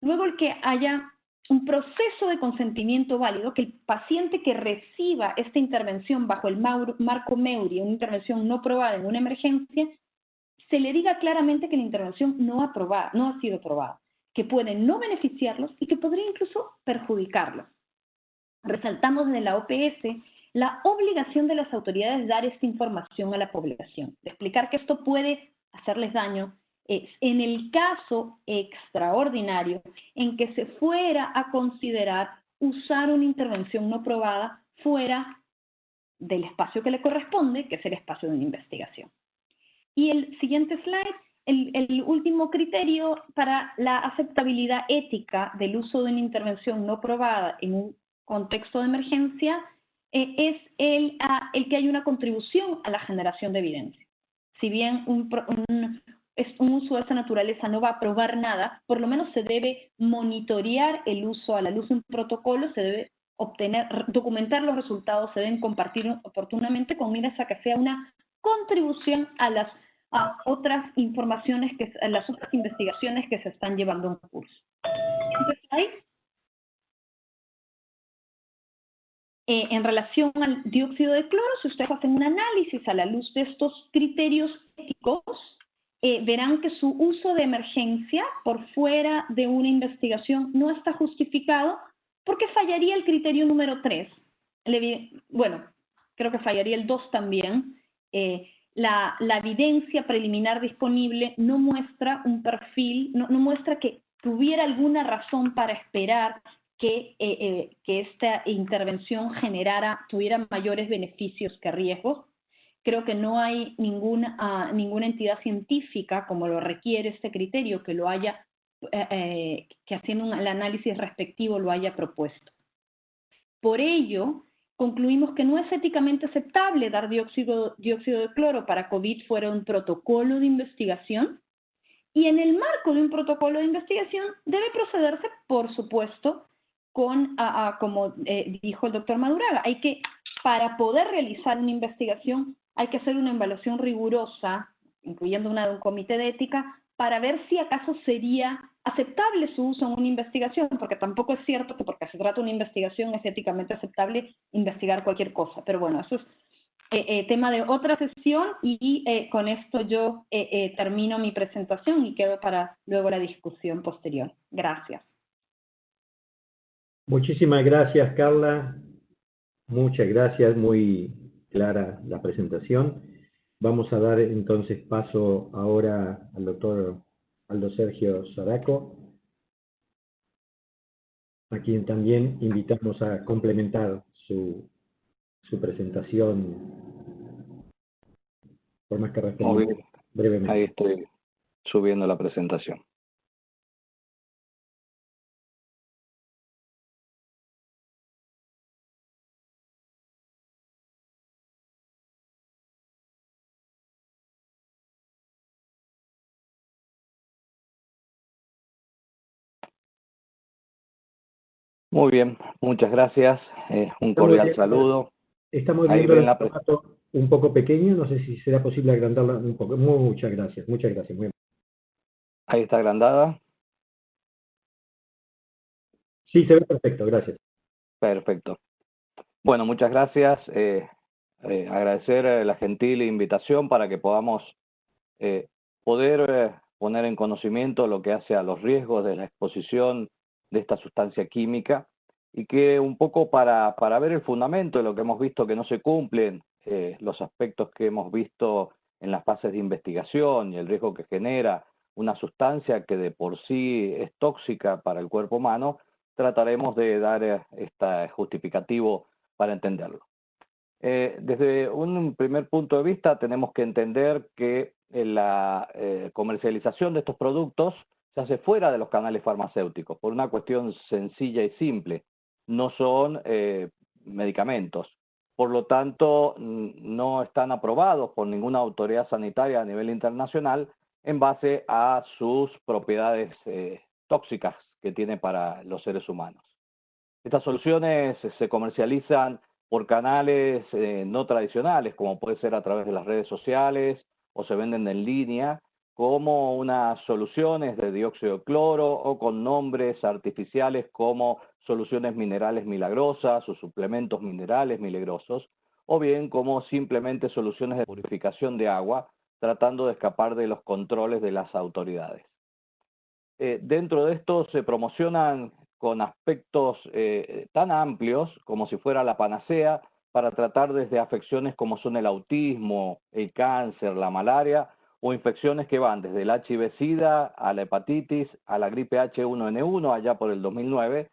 Luego el que haya un proceso de consentimiento válido, que el paciente que reciba esta intervención bajo el marco MEURI, una intervención no probada en una emergencia, se le diga claramente que la intervención no ha, probado, no ha sido probada, que puede no beneficiarlos y que podría incluso perjudicarlos. Resaltamos de la OPS la obligación de las autoridades de dar esta información a la población, de explicar que esto puede hacerles daño en el caso extraordinario en que se fuera a considerar usar una intervención no probada fuera del espacio que le corresponde, que es el espacio de una investigación. Y el siguiente slide, el, último criterio para la aceptabilidad ética del uso de una intervención no probada en un contexto de emergencia eh, es el, ah, el, que hay una contribución a la generación de evidencia. Si bien un, es un uso de esa naturaleza no va a probar nada, por lo menos se debe monitorear el uso a la luz de un protocolo, se debe obtener, documentar los resultados, se deben compartir oportunamente con miras a que sea una contribución a las otras informaciones, que, a las otras investigaciones que se están llevando en curso. Entonces, eh, en relación al dióxido de cloro, si ustedes hacen un análisis a la luz de estos criterios éticos, eh, verán que su uso de emergencia por fuera de una investigación no está justificado porque fallaría el criterio número 3. bueno, creo que fallaría el 2 también. Eh, la, evidencia preliminar disponible no muestra un perfil, no, muestra que tuviera alguna razón para esperar que, eh, que esta intervención generara, tuviera mayores beneficios que riesgos creo que no hay ninguna, ah, ninguna entidad científica, como lo requiere este criterio, que lo haya, eh, eh, que haciendo el análisis respectivo lo haya propuesto. Por ello, concluimos que no es éticamente aceptable dar dióxido, dióxido de cloro para COVID fuera un protocolo de investigación, y en el marco de un protocolo de investigación debe procederse, por supuesto, con, ah, ah, como eh, dijo el doctor Maduraga, hay que, para poder realizar una investigación, hay que hacer una evaluación rigurosa, incluyendo una de un comité de ética, para ver si acaso sería aceptable su uso en una investigación, porque tampoco es cierto que porque se trata de una investigación es éticamente aceptable investigar cualquier cosa. Pero bueno, eso es eh, eh, tema de otra sesión y eh, con esto yo termino mi presentación y quedo para luego la discusión posterior. Gracias. Muchísimas gracias, Carla. Muchas gracias, muy clara la presentación. Vamos a dar entonces paso ahora al doctor Aldo Sergio Saraco, a quien también invitamos a complementar su, su presentación por más que brevemente. Ahí estoy subiendo la presentación. Muy bien, muchas gracias. Eh, un cordial saludo. Estamos viendo el un poco pequeño, no sé si será posible agrandarla un poco. Muchas gracias, muchas gracias. Muy Ahí está agrandada. Sí, se ve perfecto, gracias. Perfecto. Bueno, muchas gracias. Eh, eh, agradecer la gentil invitación para que podamos eh, poder eh, poner en conocimiento lo que hace a los riesgos de la exposición de esta sustancia química y que un poco para, para ver el fundamento de lo que hemos visto que no se cumplen, eh, los aspectos que hemos visto en las fases de investigación y el riesgo que genera una sustancia que de por sí es tóxica para el cuerpo humano, trataremos de dar este justificativo para entenderlo. Desde un primer punto de vista tenemos que entender que la comercialización de estos productos se hace fuera de los canales farmacéuticos por una cuestión sencilla y simple. No son medicamentos. Por lo tanto, no están aprobados por ninguna autoridad sanitaria a nivel internacional en base a sus propiedades tóxicas que tiene para los seres humanos. Estas soluciones se comercializan por canales eh, no tradicionales, como puede ser a través de las redes sociales o se venden en línea, como unas soluciones de dióxido de cloro o con nombres artificiales como soluciones minerales milagrosas o suplementos minerales milagrosos, o bien como simplemente soluciones de purificación de agua, tratando de escapar de los controles de las autoridades. Eh, dentro de esto se promocionan con aspectos eh, tan amplios como si fuera la panacea para tratar desde afecciones como son el autismo, el cáncer, la malaria o infecciones que van desde el HIV-Sida a la hepatitis, a la gripe H1N1 allá por el 2009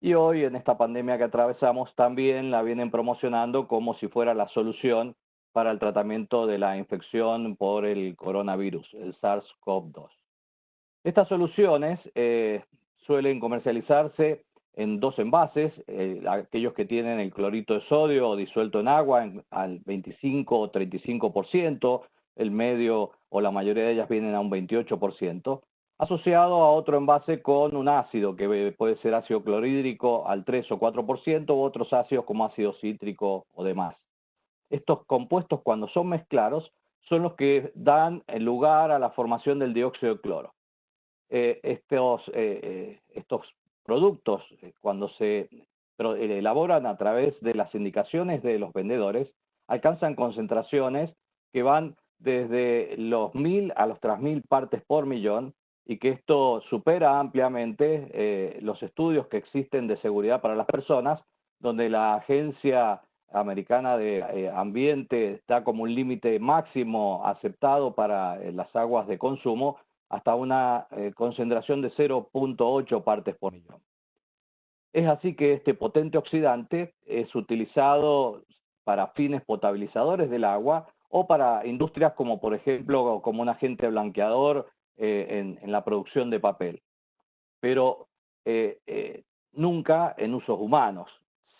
y hoy en esta pandemia que atravesamos también la vienen promocionando como si fuera la solución para el tratamiento de la infección por el coronavirus, el SARS-CoV-2. Estas soluciones eh, suelen comercializarse en dos envases, eh, aquellos que tienen el clorito de sodio disuelto en agua al 25 o 35%, el medio o la mayoría de ellas vienen a un 28%, asociado a otro envase con un ácido que puede ser ácido clorhídrico al 3 o 4% u otros ácidos como ácido cítrico o demás. Estos compuestos cuando son mezclados son los que dan lugar a la formación del dióxido de cloro. Eh, estos, eh, eh, estos productos, cuando se elaboran a través de las indicaciones de los vendedores, alcanzan concentraciones que van desde los mil a los tres mil partes por millón y que esto supera ampliamente los estudios que existen de seguridad para las personas, donde la Agencia Americana de Ambiente está como un límite máximo aceptado para las aguas de consumo hasta una eh, concentración de 0.8 partes por millón. Es así que este potente oxidante es utilizado para fines potabilizadores del agua o para industrias como por ejemplo como un agente blanqueador eh, en, la producción de papel, pero eh, nunca en usos humanos.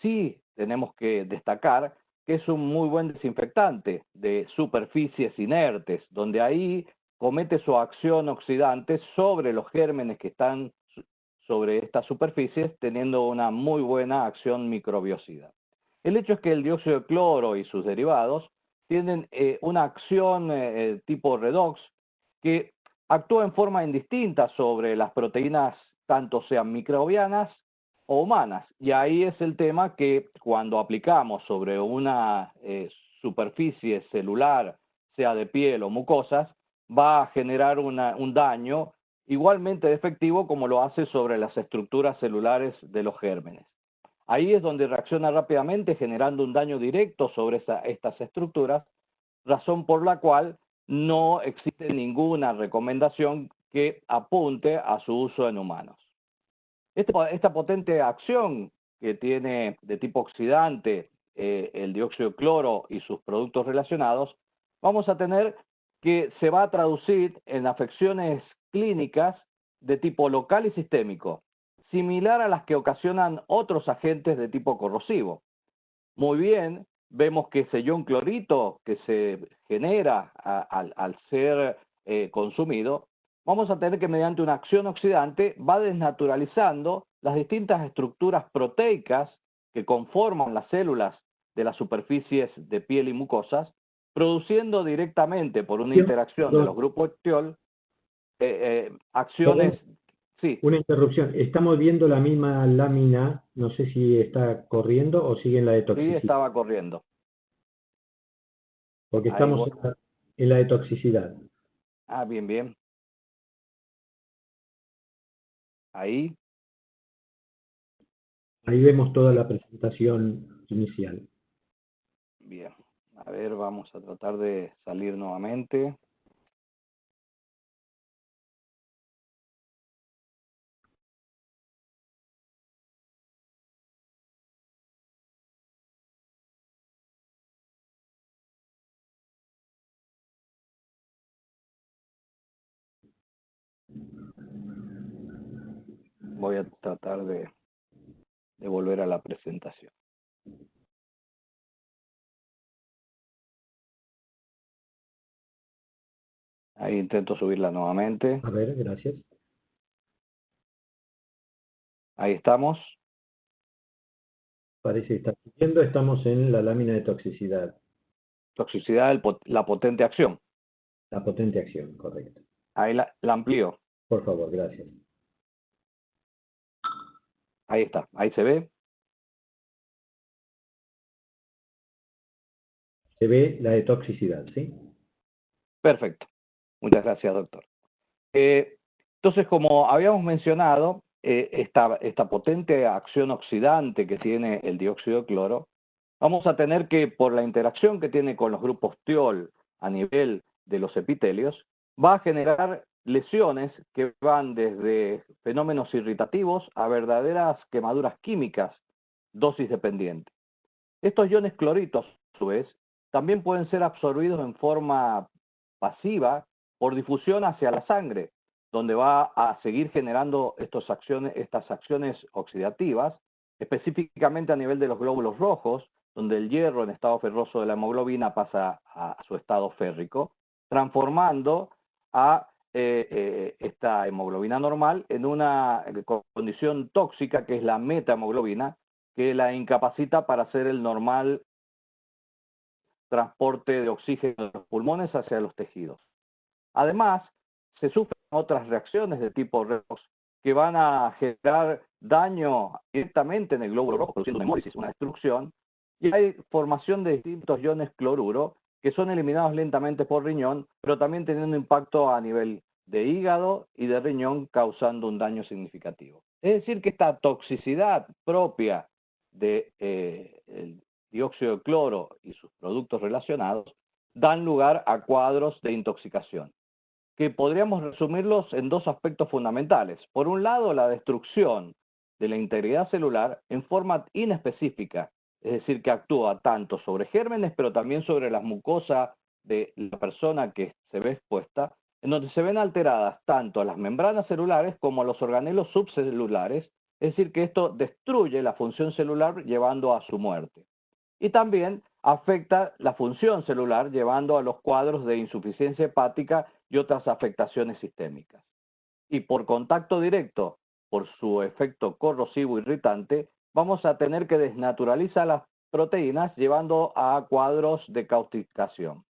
Sí tenemos que destacar que es un muy buen desinfectante de superficies inertes, donde ahí comete su acción oxidante sobre los gérmenes que están sobre estas superficies, teniendo una muy buena acción microbiocida. El hecho es que el dióxido de cloro y sus derivados tienen eh, una acción eh, eh, tipo redox que actúa en forma indistinta sobre las proteínas, tanto sean microbianas o humanas. Y ahí es el tema que cuando aplicamos sobre una superficie celular, sea de piel o mucosas, va a generar un daño igualmente efectivo como lo hace sobre las estructuras celulares de los gérmenes. Ahí es donde reacciona rápidamente generando un daño directo sobre estas estructuras, razón por la cual no existe ninguna recomendación que apunte a su uso en humanos. Este esta, potente acción que tiene de tipo oxidante eh, el dióxido de cloro y sus productos relacionados, vamos a tener que se va a traducir en afecciones clínicas de tipo local y sistémico, similar a las que ocasionan otros agentes de tipo corrosivo. Muy bien, vemos que ese ion clorito que se genera al ser eh, consumido, vamos a tener que mediante una acción oxidante va desnaturalizando las distintas estructuras proteicas que conforman las células de las superficies de piel y mucosas produciendo directamente por una interacción de los grupos tiol eh, eh, acciones... Sí. Una interrupción. Estamos viendo la misma lámina, no sé si está corriendo o sigue en la de toxicidad. Sí, estaba corriendo. Porque estamos en la de toxicidad. Ah, bien, bien. Ahí. Ahí vemos toda la presentación inicial. Bien. A ver, vamos a tratar de salir nuevamente. Voy a tratar de, de volver a la presentación. Ahí intento subirla nuevamente. A ver, gracias. Ahí estamos. Parece que está subiendo. Estamos en la lámina de toxicidad. Toxicidad, la potente acción. La potente acción, correcto. Ahí la, la amplío. Por favor, gracias. Ahí está, ahí se ve. Se ve la de toxicidad, ¿sí? Perfecto. Muchas gracias, doctor. Eh, entonces, como habíamos mencionado, eh, esta, esta potente acción oxidante que tiene el dióxido de cloro, vamos a tener que, por la interacción que tiene con los grupos tiol a nivel de los epitelios, va a generar lesiones que van desde fenómenos irritativos a verdaderas quemaduras químicas, dosis dependiente. Estos iones cloritos, a su vez, también pueden ser absorbidos en forma pasiva por difusión hacia la sangre, donde va a seguir generando estas acciones oxidativas, específicamente a nivel de los glóbulos rojos, donde el hierro en estado ferroso de la hemoglobina pasa a su estado férrico, transformando a eh, eh, esta hemoglobina normal en una eh, condición tóxica que es la metahemoglobina, que la incapacita para hacer el normal transporte de oxígeno de los pulmones hacia los tejidos. Además, se sufren otras reacciones de tipo redox que van a generar daño directamente en el glóbulo rojo, produciendo una una destrucción, y hay formación de distintos iones cloruro que son eliminados lentamente por riñón, pero también teniendo impacto a nivel de hígado y de riñón, causando un daño significativo. Es decir, que esta toxicidad propia del de, dióxido de cloro y sus productos relacionados dan lugar a cuadros de intoxicación, que podríamos resumirlos en dos aspectos fundamentales. Por un lado, la destrucción de la integridad celular en forma inespecífica es decir, que actúa tanto sobre gérmenes, pero también sobre las mucosas de la persona que se ve expuesta, en donde se ven alteradas tanto las membranas celulares como los organelos subcelulares, es decir, que esto destruye la función celular llevando a su muerte. Y también afecta la función celular llevando a los cuadros de insuficiencia hepática y otras afectaciones sistémicas. Y por contacto directo, por su efecto corrosivo irritante, vamos a tener que desnaturalizar las proteínas llevando a cuadros de cautificación.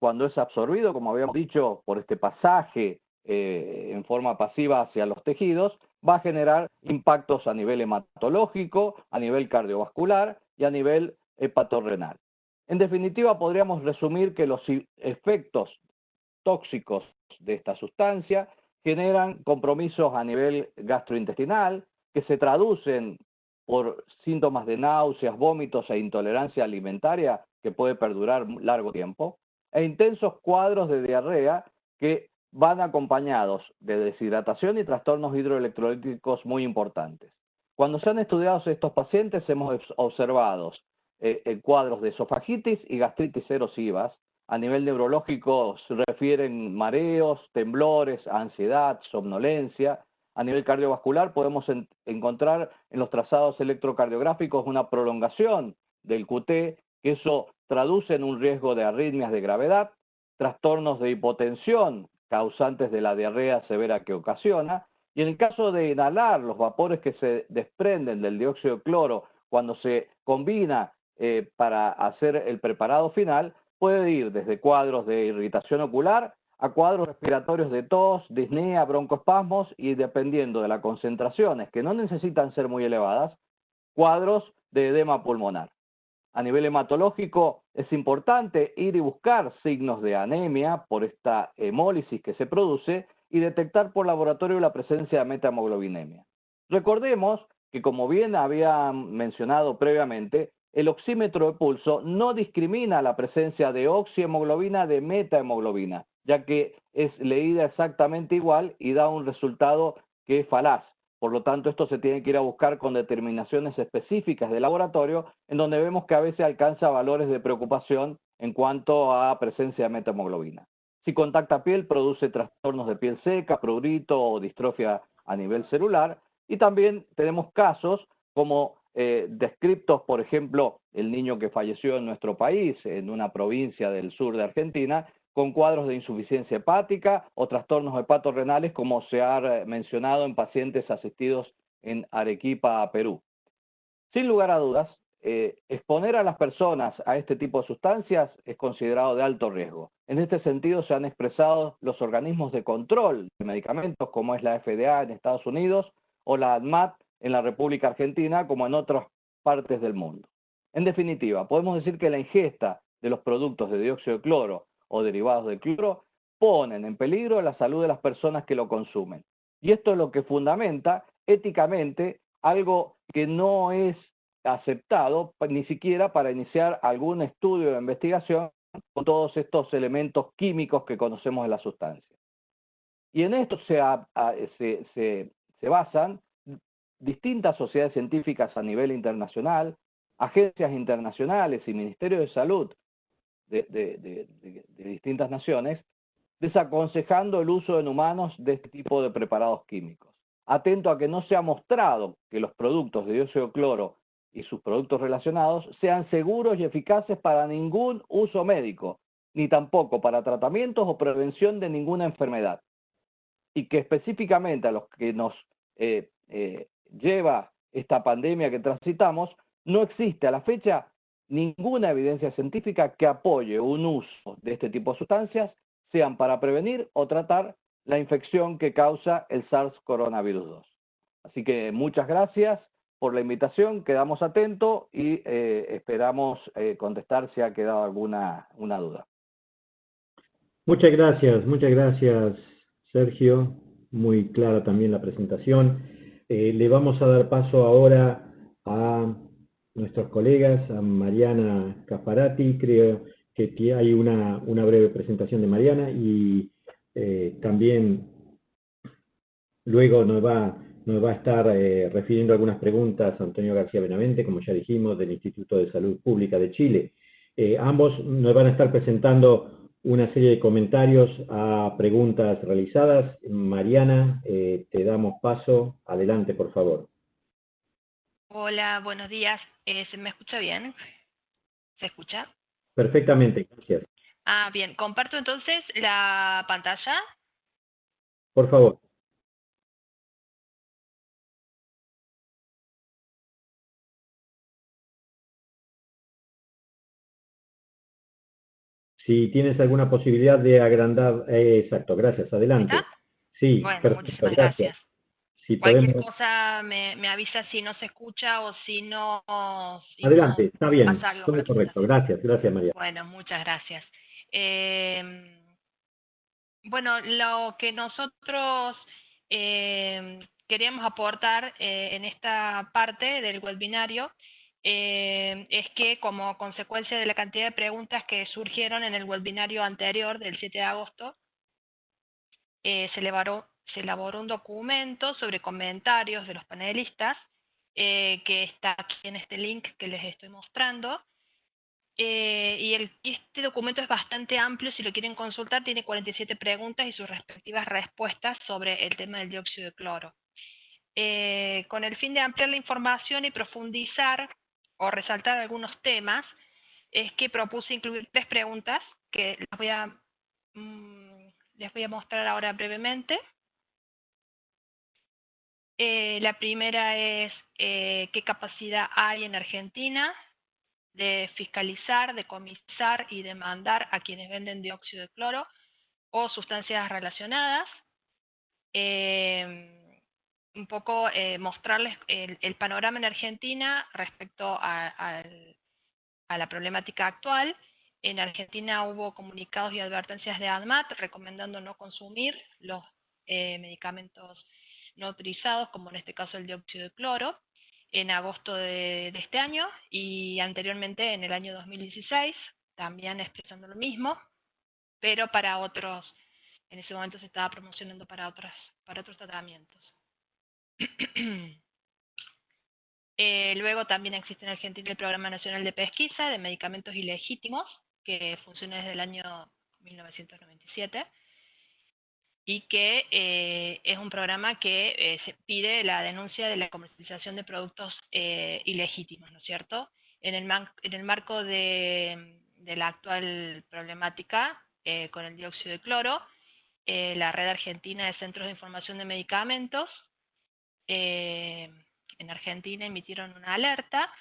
Cuando es absorbido, como habíamos dicho, por este pasaje eh, en forma pasiva hacia los tejidos, va a generar impactos a nivel hematológico, a nivel cardiovascular y a nivel hepatorrenal. En definitiva, podríamos resumir que los efectos tóxicos de esta sustancia generan compromisos a nivel gastrointestinal, que se traducen por síntomas de náuseas, vómitos e intolerancia alimentaria que puede perdurar largo tiempo, e intensos cuadros de diarrea que van acompañados de deshidratación y trastornos hidroelectrolíticos muy importantes. Cuando se han estudiado estos pacientes hemos observado eh, cuadros de esofagitis y gastritis erosivas. A nivel neurológico se refieren mareos, temblores, ansiedad, somnolencia, a nivel cardiovascular podemos encontrar en los trazados electrocardiográficos una prolongación del QT, que eso traduce en un riesgo de arritmias de gravedad, trastornos de hipotensión causantes de la diarrea severa que ocasiona, y en el caso de inhalar los vapores que se desprenden del dióxido de cloro cuando se combina eh, para hacer el preparado final, puede ir desde cuadros de irritación ocular a cuadros respiratorios de tos, disnea, broncoespasmos y dependiendo de las concentraciones, que no necesitan ser muy elevadas, cuadros de edema pulmonar. A nivel hematológico es importante ir y buscar signos de anemia por esta hemólisis que se produce y detectar por laboratorio la presencia de metamoglobinemia. Recordemos que como bien había mencionado previamente, el oxímetro de pulso no discrimina la presencia de oxihemoglobina de metahemoglobina, ya que es leída exactamente igual y da un resultado que es falaz. Por lo tanto, esto se tiene que ir a buscar con determinaciones específicas de laboratorio, en donde vemos que a veces alcanza valores de preocupación en cuanto a presencia de metahemoglobina. Si contacta piel, produce trastornos de piel seca, prurito o distrofia a nivel celular. Y también tenemos casos como eh, descriptos, por ejemplo, el niño que falleció en nuestro país, en una provincia del sur de Argentina, con cuadros de insuficiencia hepática o trastornos hepatorrenales, como se ha eh, mencionado en pacientes asistidos en Arequipa, Perú. Sin lugar a dudas, eh, exponer a las personas a este tipo de sustancias es considerado de alto riesgo. En este sentido se han expresado los organismos de control de medicamentos como es la FDA en Estados Unidos o la ADMAT en la República Argentina como en otras partes del mundo. En definitiva, podemos decir que la ingesta de los productos de dióxido de cloro o derivados del cloro ponen en peligro la salud de las personas que lo consumen. Y esto es lo que fundamenta éticamente algo que no es aceptado ni siquiera para iniciar algún estudio de investigación con todos estos elementos químicos que conocemos de la sustancia. Y en esto se, se, se basan distintas sociedades científicas a nivel internacional, agencias internacionales y ministerios de salud de, distintas naciones, desaconsejando el uso en humanos de este tipo de preparados químicos. Atento a que no se ha mostrado que los productos de dióxido de cloro y sus productos relacionados sean seguros y eficaces para ningún uso médico, ni tampoco para tratamientos o prevención de ninguna enfermedad. Y que específicamente a los que nos eh, eh, lleva esta pandemia que transitamos, no existe a la fecha ninguna evidencia científica que apoye un uso de este tipo de sustancias, sean para prevenir o tratar la infección que causa el SARS coronavirus 2. Así que muchas gracias por la invitación, quedamos atentos y eh, esperamos eh, contestar si ha quedado alguna una duda. Muchas gracias, muchas gracias Sergio, muy clara también la presentación. Eh, le vamos a dar paso ahora a nuestros colegas, a Mariana Caparati, creo que hay una, una breve presentación de Mariana y eh, también luego nos va, nos va a estar eh, refiriendo algunas preguntas Antonio García Benavente, como ya dijimos, del Instituto de Salud Pública de Chile. Eh, ambos nos van a estar presentando una serie de comentarios a preguntas realizadas. Mariana, te damos paso. Adelante, por favor. Hola, buenos días. Eh, ¿Se me escucha bien? ¿Se escucha? Perfectamente, gracias. Ah, bien. ¿Comparto entonces la pantalla? Por favor. Si tienes alguna posibilidad de agrandar, eh, exacto, gracias, adelante. Sí, bueno, perfecto, gracias. Cualquier cosa me, me, avisa si no se escucha o si no... Adelante, está bien, todo correcto. Gracias, gracias María. Bueno, muchas gracias. Eh, bueno, lo que nosotros eh, queríamos aportar eh, en esta parte del webinario eh, es que como consecuencia de la cantidad de preguntas que surgieron en el webinario anterior del 7 de agosto, se, elevaron, se elaboró un documento sobre comentarios de los panelistas, eh, que está aquí en este link que les estoy mostrando. Eh, y este documento es bastante amplio, si lo quieren consultar, tiene 47 preguntas y sus respectivas respuestas sobre el tema del dióxido de cloro. Eh, con el fin de ampliar la información y profundizar o resaltar algunos temas, es que propuse incluir tres preguntas que voy a, mm, les voy a mostrar ahora brevemente. Eh, la primera es eh, qué capacidad hay en Argentina de fiscalizar, de comisar y demandar a quienes venden dióxido de cloro o sustancias relacionadas. Eh, un poco mostrarles el, panorama en Argentina respecto a, la problemática actual. En Argentina hubo comunicados y advertencias de ADMAT recomendando no consumir los medicamentos no autorizados, como en este caso el dióxido de cloro, en agosto de, este año y anteriormente en el año 2016, también expresando lo mismo, pero para otros, en ese momento se estaba promocionando para, otras, para otros tratamientos. Eh, luego también existe en Argentina el Programa Nacional de Pesquisa de Medicamentos Ilegítimos, que funciona desde el año 1997 y que eh, es un programa que eh, se pide la denuncia de la comercialización de productos ilegítimos, ¿no es cierto? En el, marco de, la actual problemática con el dióxido de cloro, la Red Argentina de Centros de Información de Medicamentos en Argentina emitieron una alerta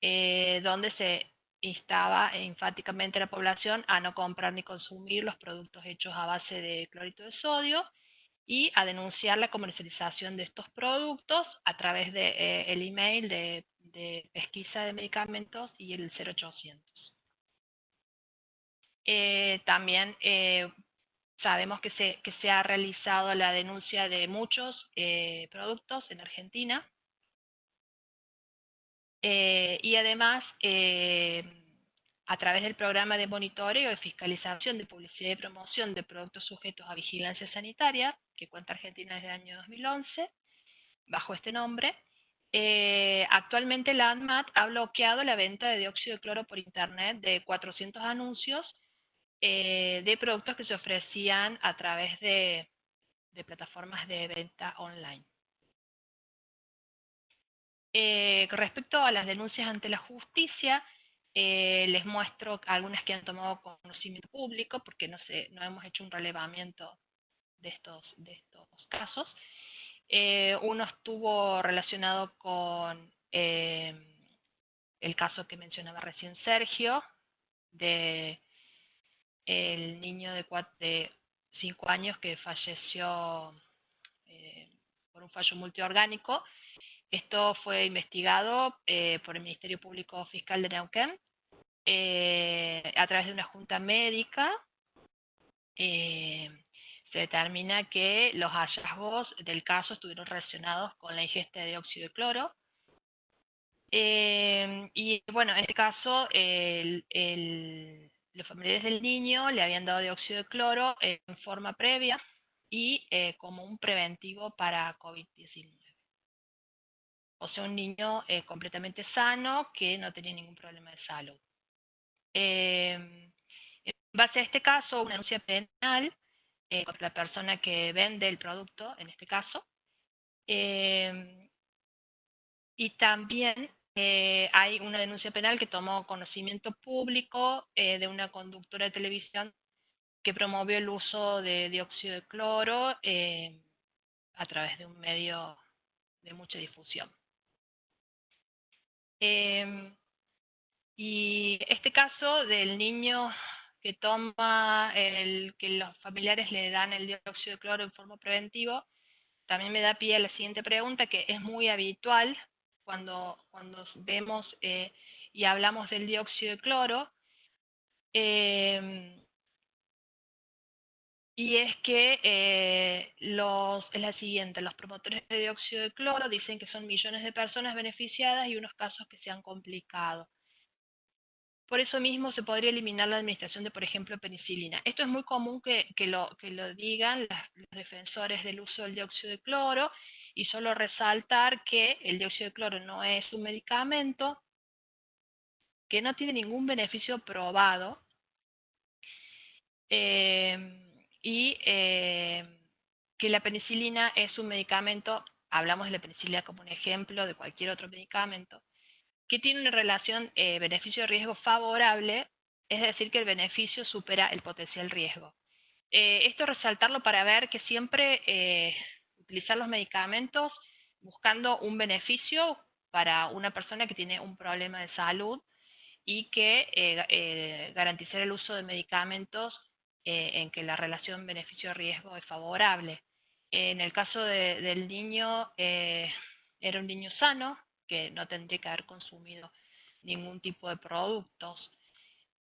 eh, donde se instaba enfáticamente a la población a no comprar ni consumir los productos hechos a base de clorito de sodio y a denunciar la comercialización de estos productos a través del de, eh, email de, pesquisa de medicamentos y el 0800. Eh, también sabemos que se, que se ha realizado la denuncia de muchos productos en Argentina eh, y además, eh, a través del programa de monitoreo y fiscalización de publicidad y promoción de productos sujetos a vigilancia sanitaria, que cuenta Argentina desde el año 2011, bajo este nombre, eh, actualmente la ANMAT ha bloqueado la venta de dióxido de cloro por internet de 400 anuncios de productos que se ofrecían a través de plataformas de venta online. Eh, respecto a las denuncias ante la justicia, eh, les muestro algunas que han tomado conocimiento público, porque no, sé, no hemos hecho un relevamiento de estos, de estos casos. Eh, uno estuvo relacionado con el caso que mencionaba recién Sergio, de el niño de, de cinco años que falleció por un fallo multiorgánico, esto fue investigado eh, por el Ministerio Público Fiscal de Neuquén eh, a través de una junta médica. Eh, se determina que los hallazgos del caso estuvieron relacionados con la ingesta de dióxido de cloro. y bueno, en este caso, los familiares del niño le habían dado dióxido de cloro en forma previa y como un preventivo para COVID-19 o sea, un niño eh, completamente sano que no tenía ningún problema de salud. Eh, en base a este caso, una denuncia penal eh, contra la persona que vende el producto, en este caso, y también hay una denuncia penal que tomó conocimiento público de una conductora de televisión que promovió el uso de dióxido de cloro a través de un medio de mucha difusión. Em, y este caso del niño que toma, el que los familiares le dan el dióxido de cloro en forma preventiva, también me da pie a la siguiente pregunta, que es muy habitual cuando, cuando vemos eh, y hablamos del dióxido de cloro. Eh, y es que eh, los, es la siguiente, los promotores de dióxido de cloro dicen que son millones de personas beneficiadas y unos casos que se han complicado. Por eso mismo se podría eliminar la administración de, por ejemplo, penicilina. Esto es muy común que, lo, que lo digan los defensores del uso del dióxido de cloro y solo resaltar que el dióxido de cloro no es un medicamento, que no tiene ningún beneficio probado. Eh, y eh, que la penicilina es un medicamento, hablamos de la penicilina como un ejemplo de cualquier otro medicamento, que tiene una relación eh, beneficio-riesgo favorable, es decir, que el beneficio supera el potencial riesgo. Eh, esto resaltarlo para ver que siempre utilizar los medicamentos buscando un beneficio para una persona que tiene un problema de salud y que garantizar el uso de medicamentos eh, en que la relación beneficio-riesgo es favorable. En el caso del niño, eh, era un niño sano, que no tendría que haber consumido ningún tipo de productos.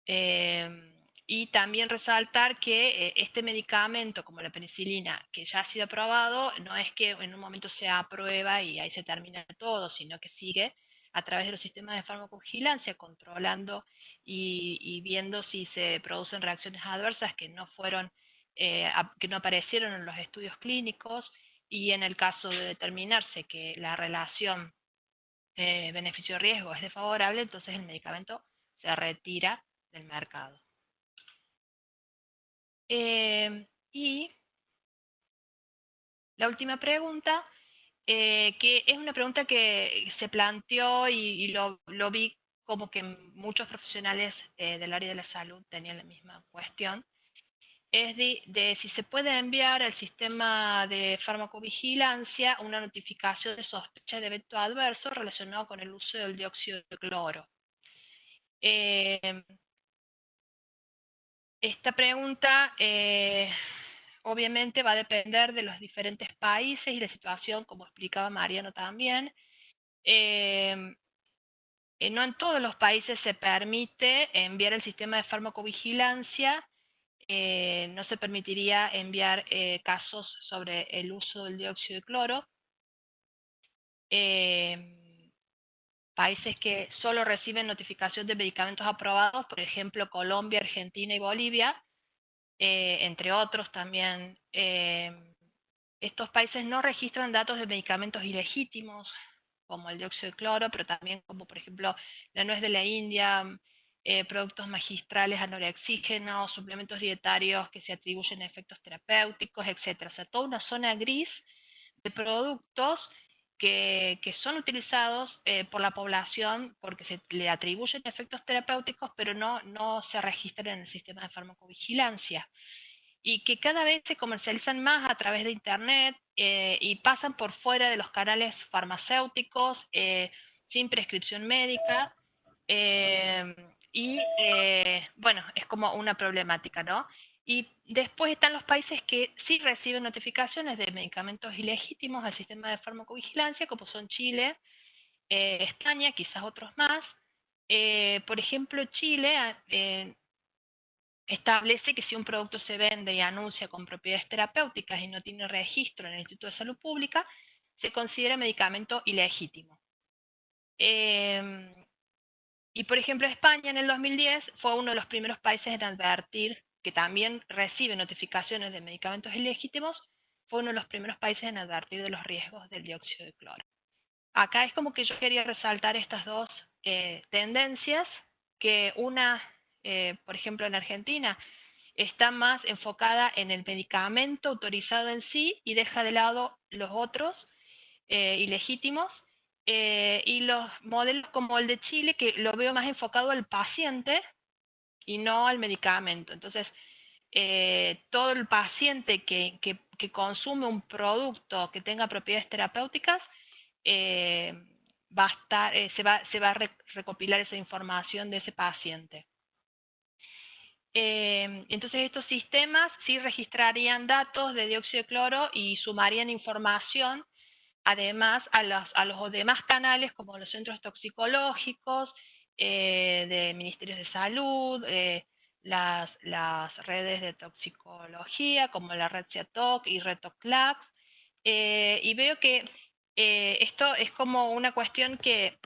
Eh, y también resaltar que eh, este medicamento, como la penicilina, que ya ha sido aprobado, no es que en un momento se aprueba y ahí se termina todo, sino que sigue a través de los sistemas de farmacovigilancia, controlando y, viendo si se producen reacciones adversas que no fueron, eh, que no aparecieron en los estudios clínicos, y en el caso de determinarse que la relación eh, beneficio-riesgo es desfavorable, entonces el medicamento se retira del mercado. Eh, y la última pregunta, eh, que es una pregunta que se planteó y, lo, vi como que muchos profesionales eh, del área de la salud tenían la misma cuestión, es de, si se puede enviar al sistema de farmacovigilancia una notificación de sospecha de evento adverso relacionado con el uso del dióxido de cloro. Esta pregunta eh, obviamente va a depender de los diferentes países y la situación, como explicaba Mariano también. Eh, eh, no en todos los países se permite enviar el sistema de farmacovigilancia, no se permitiría enviar casos sobre el uso del dióxido de cloro países que solo reciben notificación de medicamentos aprobados, por ejemplo Colombia, Argentina y Bolivia, eh, entre otros también. Eh, estos países no registran datos de medicamentos ilegítimos, como el dióxido de cloro, pero también como por ejemplo la nuez de la India, eh, productos magistrales anorexígenos, suplementos dietarios que se atribuyen a efectos terapéuticos, etc. O sea, toda una zona gris de productos que, son utilizados eh, por la población porque se le atribuyen efectos terapéuticos, pero no, no se registran en el sistema de farmacovigilancia. Y que cada vez se comercializan más a través de Internet eh, y pasan por fuera de los canales farmacéuticos eh, sin prescripción médica. y bueno, es como una problemática, ¿no? Y después están los países que sí reciben notificaciones de medicamentos ilegítimos al sistema de farmacovigilancia, como son Chile, eh, España, quizás otros más. Eh, por ejemplo, Chile ah, eh, establece que si un producto se vende y anuncia con propiedades terapéuticas y no tiene registro en el Instituto de Salud Pública, se considera medicamento ilegítimo. y por ejemplo, España en el 2010 fue uno de los primeros países en advertir que también recibe notificaciones de medicamentos ilegítimos, fue uno de los primeros países en advertir de los riesgos del dióxido de cloro. Acá es como que yo quería resaltar estas dos eh, tendencias, que una, eh, por ejemplo, en Argentina, está más enfocada en el medicamento autorizado en sí y deja de lado los otros eh, ilegítimos, y los modelos como el de Chile, que lo veo más enfocado al paciente y no al medicamento. Entonces, eh, todo el paciente que, que, consume un producto que tenga propiedades terapéuticas, eh, va a estar, eh, se, va, se va a recopilar esa información de ese paciente. entonces estos sistemas sí registrarían datos de dióxido de cloro y sumarían información además a los, a los demás canales como los centros toxicológicos, eh, de ministerios de salud, eh, las, las, redes de toxicología como la red CIATOC y RETOCLAX, eh, y veo que esto es como una cuestión que,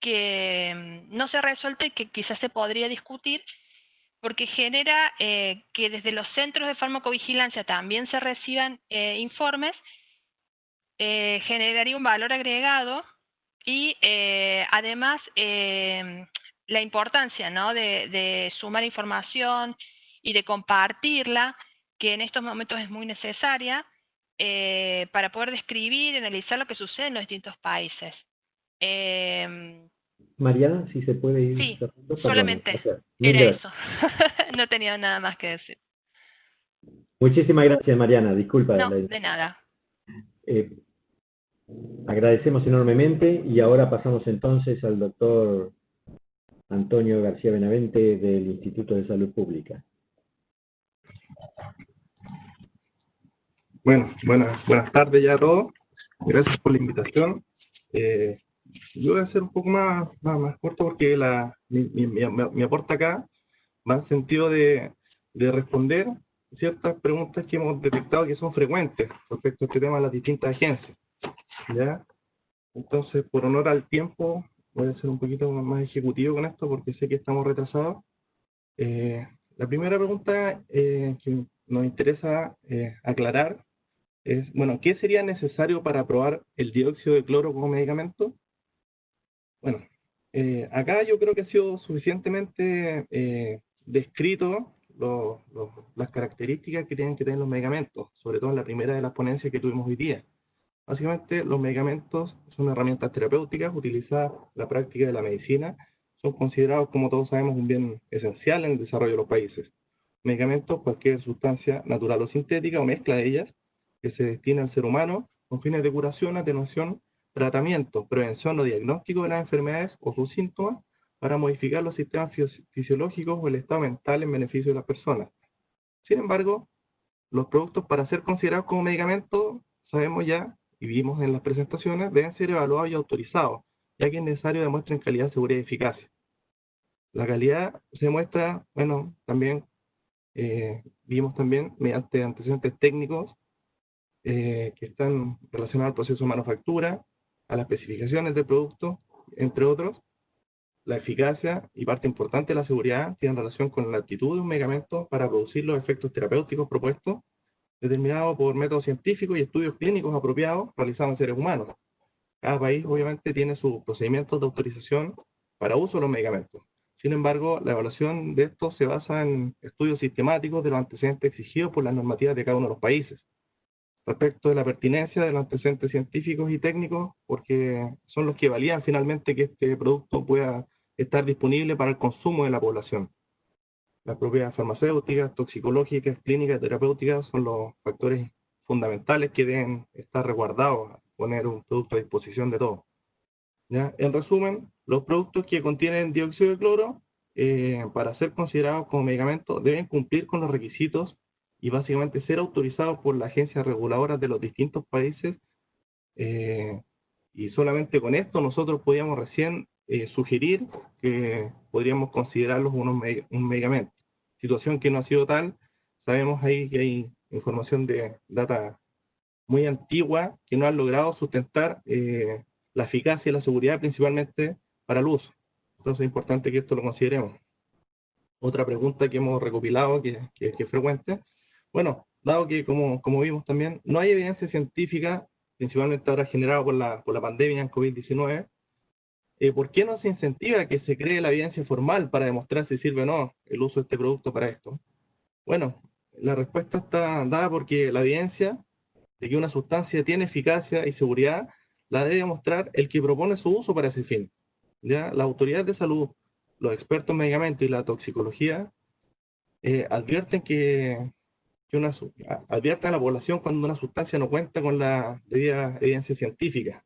que mm, no se ha resuelto y que quizás se podría discutir, porque genera que desde los centros de farmacovigilancia también se reciban informes, generaría un valor agregado y eh, además em, la importancia ¿no? de, sumar información y de compartirla, que en estos momentos es muy necesaria, eh, para poder describir y analizar lo que sucede en los distintos países. Em, Mariana, si se puede ir. Sí, solamente era eso. no tenía nada más que decir. Muchísimas gracias, Mariana. Disculpa. No, de nada. Eh, Agradecemos enormemente y ahora pasamos entonces al doctor Antonio García Benavente del Instituto de Salud Pública. Bueno, buenas, buenas tardes ya a todos. Gracias por la invitación. Eh, yo voy a ser un poco más, más, corto porque la, mi, mi, mi, aporte acá va en sentido de, de responder ciertas preguntas que hemos detectado que son frecuentes respecto a este tema de las distintas agencias. ¿Ya? Entonces, por honor al tiempo, voy a ser un poquito más ejecutivo con esto porque sé que estamos retrasados. Eh, la primera pregunta eh, que nos interesa eh, aclarar es, bueno, ¿qué sería necesario para aprobar el dióxido de cloro como medicamento? Bueno, acá yo creo que ha sido suficientemente descrito las características que tienen que tener los medicamentos, sobre todo en la primera de las ponencias que tuvimos hoy día. Básicamente, los medicamentos son herramientas terapéuticas utilizadas en la práctica de la medicina. Son considerados, como todos sabemos, un bien esencial en el desarrollo de los países. Medicamentos, cualquier sustancia natural o sintética o mezcla de ellas, que se destina al ser humano con fines de curación, atenuación, tratamiento, prevención o diagnóstico de las enfermedades o sus síntomas, para modificar los sistemas fisiológicos o el estado mental en beneficio de las personas. Sin embargo, los productos para ser considerados como medicamentos, sabemos ya, y vimos en las presentaciones, deben ser evaluados y autorizados, ya que es necesario demuestren calidad, seguridad y eficacia. La calidad se muestra, bueno, también eh, vimos también mediante antecedentes técnicos eh, que están relacionados al proceso de manufactura, a las especificaciones del producto, entre otros, la eficacia y parte importante de la seguridad tienen relación con la actitud de un medicamento para producir los efectos terapéuticos propuestos, determinados por métodos científicos y estudios clínicos apropiados realizados en seres humanos. Cada país obviamente tiene sus procedimientos de autorización para uso de los medicamentos. Sin embargo, la evaluación de estos se basa en estudios sistemáticos de los antecedentes exigidos por las normativas de cada uno de los países. Respecto de la pertinencia de los antecedentes científicos y técnicos, porque son los que valían finalmente que este producto pueda estar disponible para el consumo de la población. Las propiedades farmacéuticas, toxicológicas, clínicas, terapéuticas son los factores fundamentales que deben estar resguardados, poner un producto a disposición de todos. ¿Ya? En resumen, los productos que contienen dióxido de cloro, eh, para ser considerados como medicamentos, deben cumplir con los requisitos y básicamente ser autorizados por las agencias reguladoras de los distintos países. Eh, y solamente con esto nosotros podíamos recién eh, sugerir que podríamos considerarlos unos un medicamento. Situación que no ha sido tal, sabemos ahí que hay información de data muy antigua que no han logrado sustentar eh, la eficacia y la seguridad principalmente para el uso. Entonces es importante que esto lo consideremos. Otra pregunta que hemos recopilado, que, que, que es frecuente, bueno, dado que como, como vimos también, no hay evidencia científica, principalmente ahora generada por la, por la pandemia en COVID-19, eh, ¿por qué no se incentiva que se cree la evidencia formal para demostrar si sirve o no el uso de este producto para esto? Bueno, la respuesta está dada porque la evidencia de que una sustancia tiene eficacia y seguridad la debe demostrar el que propone su uso para ese fin. ¿ya? La autoridad de salud, los expertos en medicamentos y la toxicología eh, advierten que, advierten a la población cuando una sustancia no cuenta con la debida evidencia científica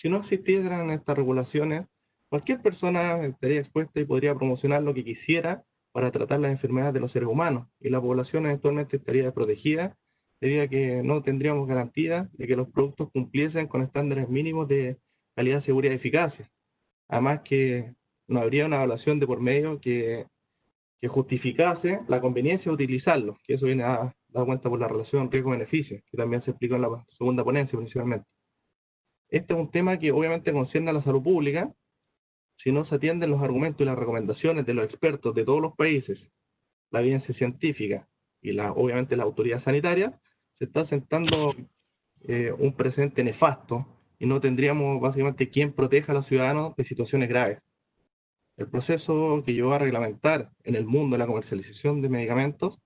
si no existieran estas regulaciones, cualquier persona estaría expuesta y podría promocionar lo que quisiera para tratar las enfermedades de los seres humanos, y la población eventualmente estaría desprotegida debido que no tendríamos garantía de que los productos cumpliesen con estándares mínimos de calidad, seguridad y eficacia. Además que no habría una evaluación de por medio que, que justificase la conveniencia de utilizarlos, que eso viene a dar cuenta por la relación riesgo-beneficio, que también se explicó en la segunda ponencia principalmente. Este es un tema que obviamente concierne a la salud pública. Si no se atienden los argumentos y las recomendaciones de los expertos de todos los países, la evidencia científica y la, obviamente la autoridad sanitaria, se está sentando eh, un presente nefasto y no tendríamos básicamente quien proteja a los ciudadanos de situaciones graves. El proceso que llevó a reglamentar en el mundo la comercialización de medicamentos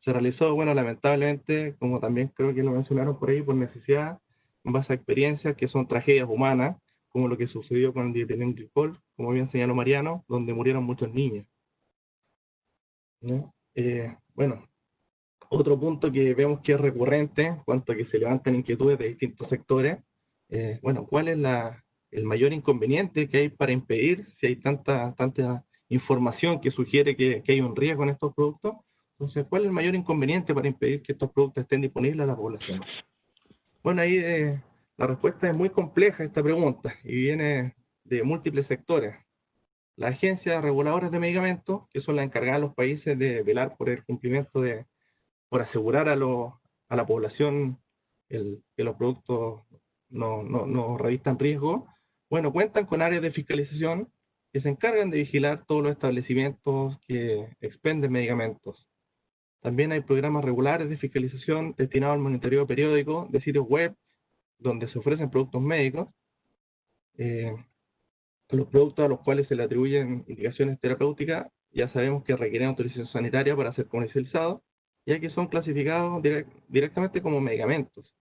se realizó, bueno, lamentablemente, como también creo que lo mencionaron por ahí, por necesidad en base a experiencias que son tragedias humanas, como lo que sucedió con el dietilenglicol, como bien señaló Mariano, donde murieron muchos niños. Eh, bueno, otro punto que vemos que es recurrente, en cuanto a que se levantan inquietudes de distintos sectores, eh, bueno, ¿cuál es la, el mayor inconveniente que hay para impedir, si hay tanta, tanta información que sugiere que, que hay un riesgo en estos productos? Entonces, ¿cuál es el mayor inconveniente para impedir que estos productos estén disponibles a la población? Bueno, ahí eh, la respuesta es muy compleja a esta pregunta y viene de múltiples sectores. Las agencias reguladoras de medicamentos, que son las encargadas de los países de velar por el cumplimiento de, por asegurar a, a la población el, que los productos no, no, no revistan riesgo, bueno, cuentan con áreas de fiscalización que se encargan de vigilar todos los establecimientos que expenden medicamentos. También hay programas regulares de fiscalización destinados al monitoreo periódico de sitios web donde se ofrecen productos médicos. Eh, los productos a los cuales se le atribuyen indicaciones terapéuticas ya sabemos que requieren autorización sanitaria para ser comercializados, ya que son clasificados directamente como medicamentos.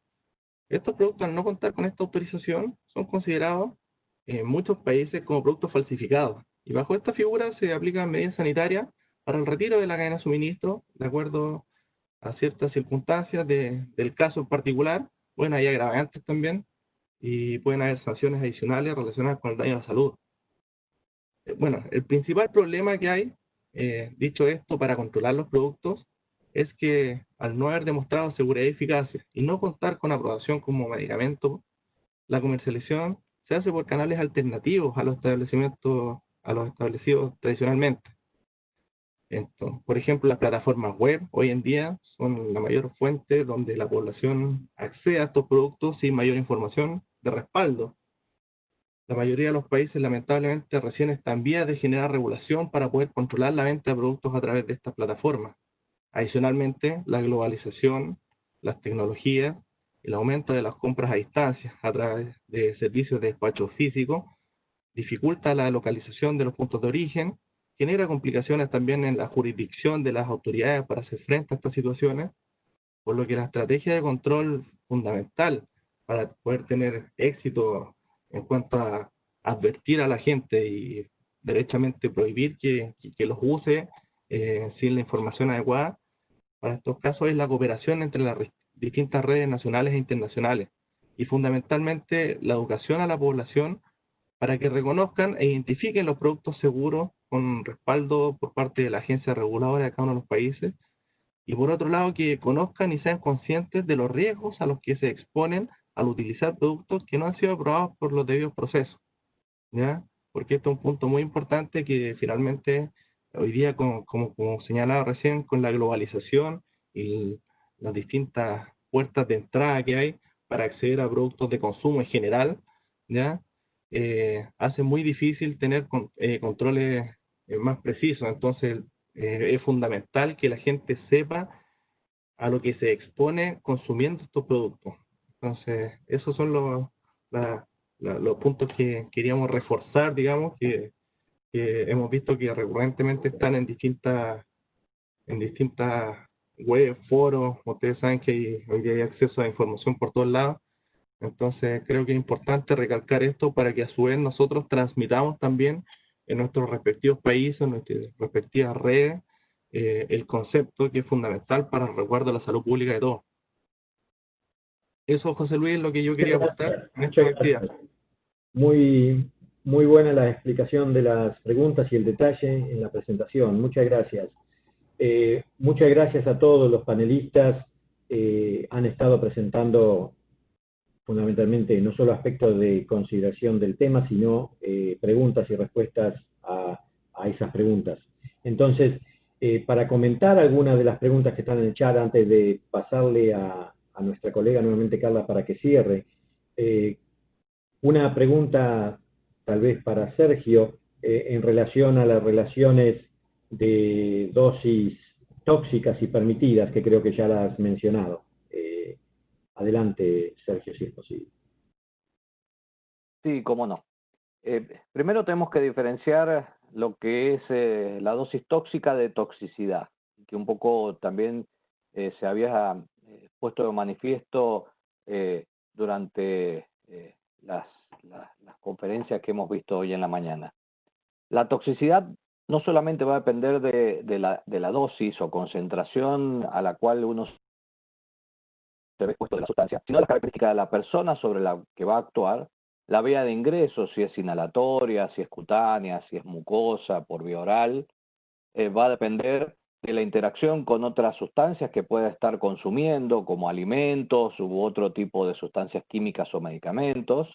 Estos productos, al no contar con esta autorización, son considerados en muchos países como productos falsificados. Y bajo esta figura se aplican medidas sanitarias para el retiro de la cadena de suministro, de acuerdo a ciertas circunstancias del caso en particular. Bueno, hay agravantes también, y pueden haber sanciones adicionales relacionadas con el daño a la salud. Eh, bueno, el principal problema que hay, eh, dicho esto, para controlar los productos, es que al no haber demostrado seguridad y eficacia y no contar con aprobación como medicamento, la comercialización se hace por canales alternativos a los establecimientos, a los establecidos tradicionalmente. Por ejemplo, las plataformas web hoy en día son la mayor fuente donde la población accede a estos productos sin mayor información de respaldo. La mayoría de los países lamentablemente recién están vías de generar regulación para poder controlar la venta de productos a través de estas plataformas. Adicionalmente, la globalización, las tecnologías el aumento de las compras a distancia a través de servicios de despacho físico dificulta la localización de los puntos de origen, genera complicaciones también en la jurisdicción de las autoridades para hacer frente a estas situaciones, por lo que la estrategia de control fundamental para poder tener éxito en cuanto a advertir a la gente y derechamente prohibir que, los use eh, sin la información adecuada, para estos casos es la cooperación entre las distintas redes nacionales e internacionales y fundamentalmente la educación a la población para que reconozcan e identifiquen los productos seguros con respaldo por parte de la agencia reguladora de cada uno de los países y por otro lado que conozcan y sean conscientes de los riesgos a los que se exponen al utilizar productos que no han sido aprobados por los debidos procesos. ¿ya? Porque esto es un punto muy importante que finalmente hoy día, como, como, como señalaba recién, con la globalización y las distintas puertas de entrada que hay para acceder a productos de consumo en general, ¿ya? Eh, hace muy difícil tener eh, controles más precisos. Entonces, es fundamental que la gente sepa a lo que se expone consumiendo estos productos. Entonces, esos son los, los puntos que queríamos reforzar, digamos, que, hemos visto que recurrentemente están en distintas en distintas web, foros, ustedes saben que hoy hay acceso a información por todos lados, entonces creo que es importante recalcar esto para que a su vez nosotros transmitamos también en nuestros respectivos países, en nuestras respectivas redes, eh, el concepto que es fundamental para el resguardo de la salud pública de todos. Eso, José Luis, es lo que yo quería aportar en esta actividad. Muy, muy buena la explicación de las preguntas y el detalle en la presentación. Muchas gracias. Eh, muchas gracias a todos los panelistas. Eh, han estado presentando fundamentalmente no solo aspectos de consideración del tema, sino eh, preguntas y respuestas a, esas preguntas. Entonces, para comentar algunas de las preguntas que están en el chat antes de pasarle a, a nuestra colega nuevamente Carla para que cierre, una pregunta tal vez para Sergio en relación a las relaciones de dosis tóxicas y permitidas, que creo que ya las has mencionado. Eh, adelante, Sergio, si es posible. Sí, cómo no. Eh, primero tenemos que diferenciar lo que es eh, la dosis tóxica de toxicidad, que un poco también se había puesto de manifiesto durante las, conferencias que hemos visto hoy en la mañana. La toxicidad no solamente va a depender de, la, de la dosis o concentración a la cual uno se ve expuesto de la sustancia, sino la característica de la persona sobre la que va a actuar, la vía de ingreso, si es inhalatoria, si es cutánea, si es mucosa, por vía oral, eh, va a depender de la interacción con otras sustancias que pueda estar consumiendo, como alimentos u otro tipo de sustancias químicas o medicamentos,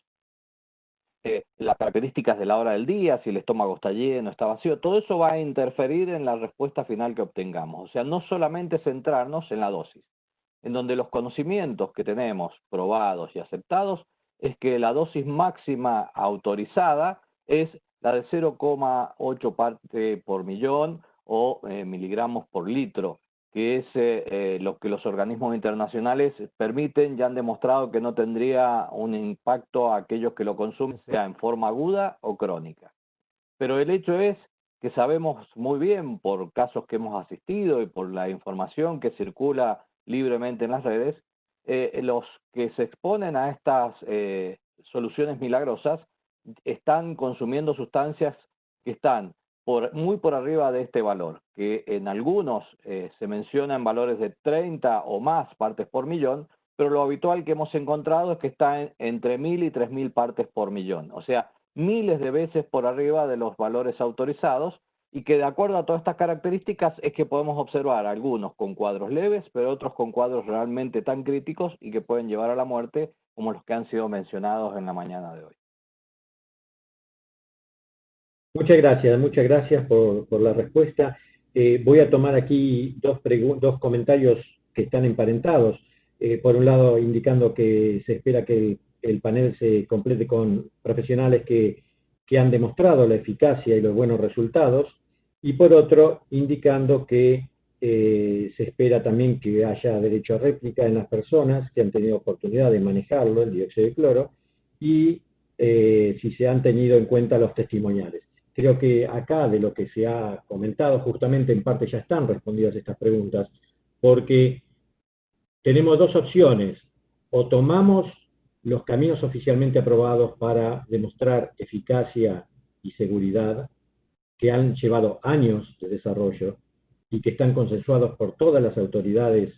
eh, las características de la hora del día, si el estómago está lleno, está vacío, todo eso va a interferir en la respuesta final que obtengamos. O sea, no solamente centrarnos en la dosis, en donde los conocimientos que tenemos probados y aceptados es que la dosis máxima autorizada es la de 0,8 parte por millón o eh, miligramos por litro que es eh, eh, lo que los organismos internacionales permiten, ya han demostrado que no tendría un impacto a aquellos que lo consumen, sea en forma aguda o crónica. Pero el hecho es que sabemos muy bien por casos que hemos asistido y por la información que circula libremente en las redes, eh, los que se exponen a estas soluciones milagrosas están consumiendo sustancias que están muy por arriba de este valor, que en algunos eh, se menciona en valores de 30 o más partes por millón, pero lo habitual que hemos encontrado es que está entre 1.000 y 3.000 partes por millón, o sea, miles de veces por arriba de los valores autorizados y que de acuerdo a todas estas características es que podemos observar algunos con cuadros leves, pero otros con cuadros realmente tan críticos y que pueden llevar a la muerte como los que han sido mencionados en la mañana de hoy. Muchas gracias, muchas gracias por, la respuesta. Eh, voy a tomar aquí dos, comentarios que están emparentados. Eh, por un lado, indicando que se espera que el, panel se complete con profesionales que, han demostrado la eficacia y los buenos resultados. Y por otro, indicando que eh, se espera también que haya derecho a réplica en las personas que han tenido oportunidad de manejarlo, el dióxido de cloro, y si se han tenido en cuenta los testimoniales. Creo que acá de lo que se ha comentado, justamente en parte ya están respondidas estas preguntas, porque tenemos dos opciones. O tomamos los caminos oficialmente aprobados para demostrar eficacia y seguridad, que han llevado años de desarrollo y que están consensuados por todas las autoridades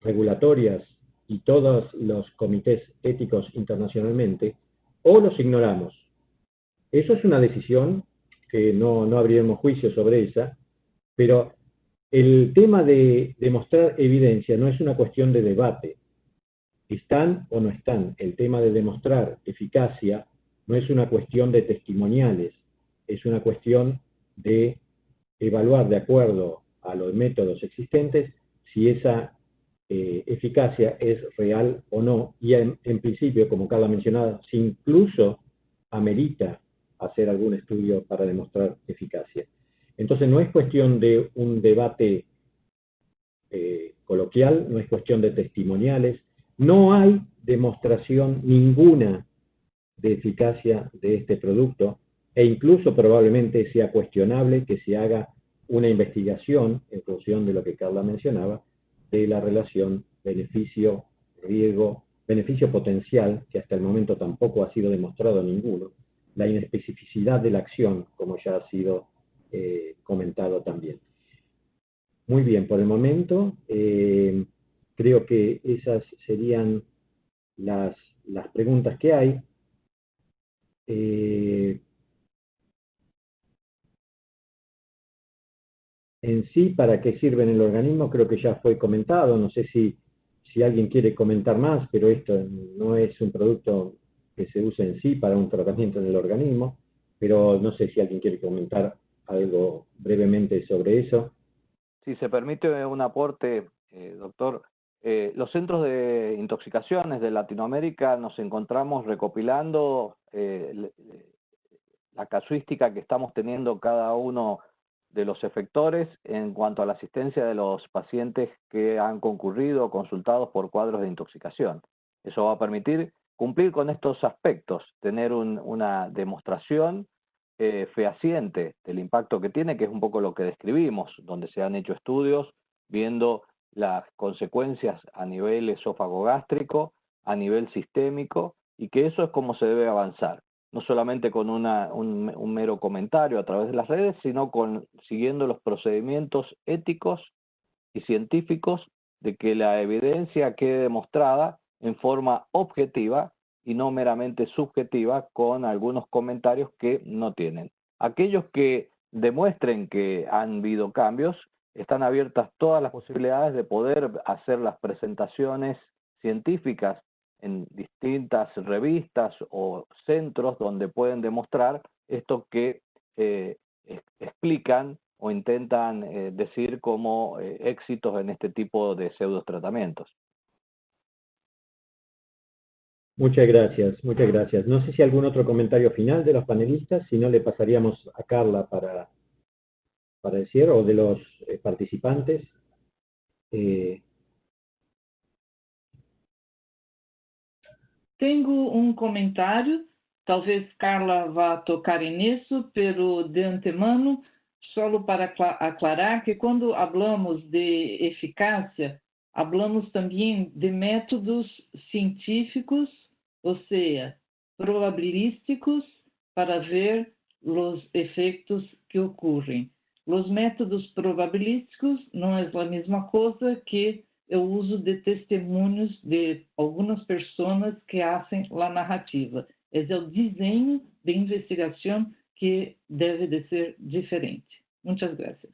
regulatorias y todos los comités éticos internacionalmente, o los ignoramos. Eso es una decisión que no, no abriremos juicio sobre esa, pero el tema de demostrar evidencia no es una cuestión de debate. ¿Están o no están? El tema de demostrar eficacia no es una cuestión de testimoniales, es una cuestión de evaluar de acuerdo a los métodos existentes si esa eh, eficacia es real o no, y en, principio, como Carla mencionaba, si incluso amerita hacer algún estudio para demostrar eficacia. Entonces no es cuestión de un debate eh, coloquial, no es cuestión de testimoniales, no hay demostración ninguna de eficacia de este producto e incluso probablemente sea cuestionable que se haga una investigación en función de lo que Carla mencionaba, de la relación beneficio-riesgo, beneficio potencial, que hasta el momento tampoco ha sido demostrado ninguno, la inespecificidad de la acción, como ya ha sido eh, comentado también. Muy bien, por el momento eh, creo que esas serían las, preguntas que hay. Eh, en sí, ¿para qué sirve en el organismo? Creo que ya fue comentado, no sé si, si alguien quiere comentar más, pero esto no es un producto que se usa en sí para un tratamiento en el organismo, pero no sé si alguien quiere comentar algo brevemente sobre eso. Si se permite un aporte, eh, doctor, eh, los centros de intoxicaciones de Latinoamérica nos encontramos recopilando eh, la casuística que estamos teniendo cada uno de los efectores en cuanto a la asistencia de los pacientes que han concurrido o consultados por cuadros de intoxicación. Eso va a permitir cumplir con estos aspectos, tener una demostración eh, fehaciente del impacto que tiene, que es un poco lo que describimos, donde se han hecho estudios viendo las consecuencias a nivel esófago gástrico, a nivel sistémico, y que eso es como se debe avanzar, no solamente con una, un, un, mero comentario a través de las redes, sino con siguiendo los procedimientos éticos y científicos de que la evidencia quede demostrada en forma objetiva y no meramente subjetiva con algunos comentarios que no tienen. Aquellos que demuestren que han habido cambios, están abiertas todas las posibilidades de poder hacer las presentaciones científicas en distintas revistas o centros donde pueden demostrar esto que eh, explican o intentan eh, decir como eh, éxitos en este tipo de pseudo tratamientos. Muchas gracias, muchas gracias. No sé si algún otro comentario final de los panelistas, si no le pasaríamos a Carla para, para decir, o de los participantes. Tengo um comentário, talvez Carla vá tocar nisso, pero de antemano, só para aclarar que quando falamos de eficácia, falamos também de métodos científicos, ou seja, probabilísticos, para ver os efeitos que ocorrem. Os métodos probabilísticos não é a mesma coisa que o uso de testemunhos de algumas pessoas que fazem a narrativa. Esse é o desenho de investigação que deve de ser diferente. Muchas gracias.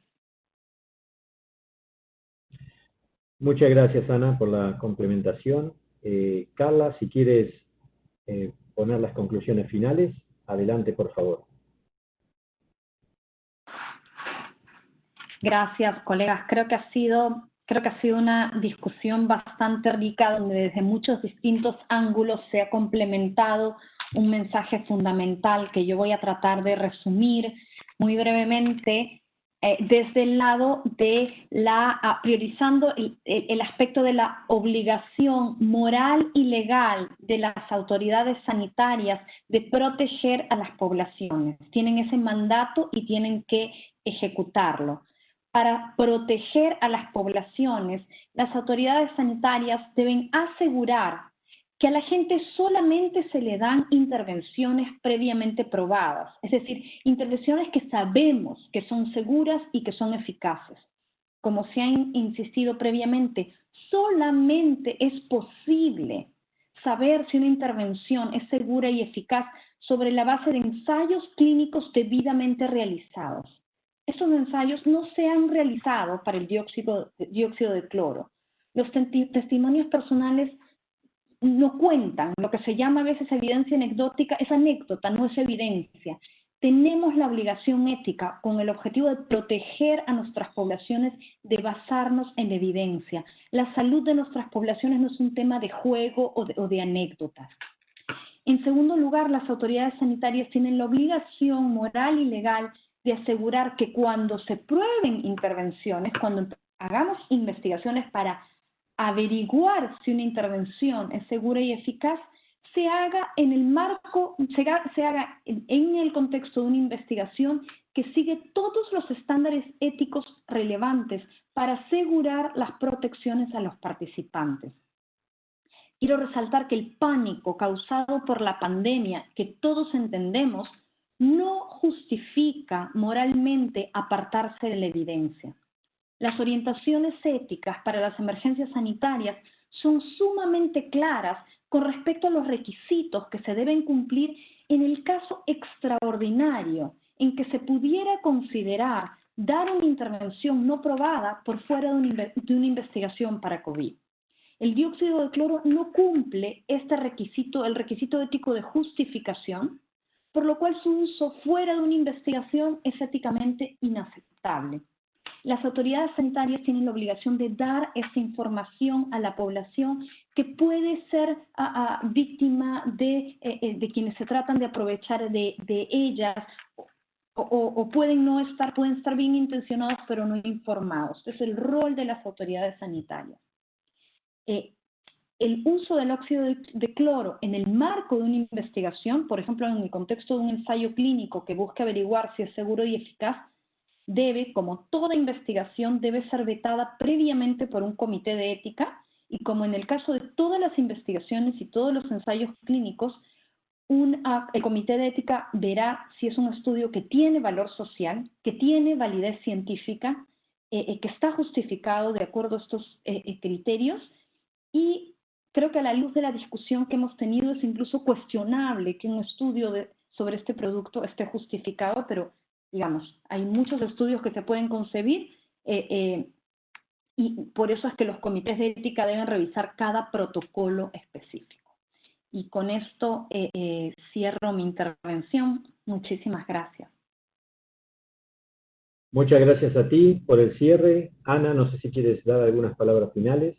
Muchas gracias, Ana, por la complementación. Eh, Carla, si quieres eh, poner las conclusiones finales, adelante, por favor. Gracias, colegas. Creo que ha sido creo que ha sido una discusión bastante rica donde desde muchos distintos ángulos se ha complementado un mensaje fundamental que yo voy a tratar de resumir muy brevemente eh, desde el lado de la, priorizando el, el aspecto de la obligación moral y legal de las autoridades sanitarias de proteger a las poblaciones. Tienen ese mandato y tienen que ejecutarlo para proteger a las poblaciones, las autoridades sanitarias deben asegurar que a la gente solamente se le dan intervenciones previamente probadas, es decir, intervenciones que sabemos que son seguras y que son eficaces. Como se ha insistido previamente, solamente es posible saber si una intervención es segura y eficaz sobre la base de ensayos clínicos debidamente realizados estos ensayos no se han realizado para el dióxido, de cloro. Los testimonios personales no cuentan, lo que se llama a veces evidencia anecdótica es anécdota, no es evidencia. Tenemos la obligación ética con el objetivo de proteger a nuestras poblaciones, de basarnos en evidencia. La salud de nuestras poblaciones no es un tema de juego o de anécdotas. En segundo lugar, las autoridades sanitarias tienen la obligación moral y legal de asegurar que cuando se prueben intervenciones, cuando hagamos investigaciones para averiguar si una intervención es segura y eficaz, se haga en el marco, se haga, en el contexto de una investigación que sigue todos los estándares éticos relevantes para asegurar las protecciones a los participantes. Quiero resaltar que el pánico causado por la pandemia, que todos entendemos, no justifica moralmente apartarse de la evidencia. Las orientaciones éticas para las emergencias sanitarias son sumamente claras con respecto a los requisitos que se deben cumplir en el caso extraordinario en que se pudiera considerar dar una intervención no probada por fuera de una, investigación para COVID. El dióxido de cloro no cumple este requisito, el requisito ético de justificación, por lo cual su uso fuera de una investigación es éticamente inaceptable. Las autoridades sanitarias tienen la obligación de dar esa información a la población que puede ser víctima de, eh, eh, de, quienes se tratan de aprovechar de, ellas o, pueden no estar, pueden estar bien intencionados pero no informados. Es el rol de las autoridades sanitarias. Eh, el uso del óxido de, cloro en el marco de una investigación, por ejemplo, en el contexto de un ensayo clínico que busca averiguar si es seguro y eficaz, debe, como toda investigación, debe ser vetada previamente por un comité de ética y como en el caso de todas las investigaciones y todos los ensayos clínicos, el comité de ética verá si es un estudio que tiene valor social, que tiene validez científica, eh, eh, que está justificado de acuerdo a estos eh, criterios y Creo que a la luz de la discusión que hemos tenido es incluso cuestionable que un estudio sobre este producto esté justificado, pero digamos, hay muchos estudios que se pueden concebir eh, eh, y por eso es que los comités de ética deben revisar cada protocolo específico. Y con esto eh, cierro mi intervención. Muchísimas gracias. Muchas gracias a ti por el cierre. Ana, no sé si quieres dar algunas palabras finales.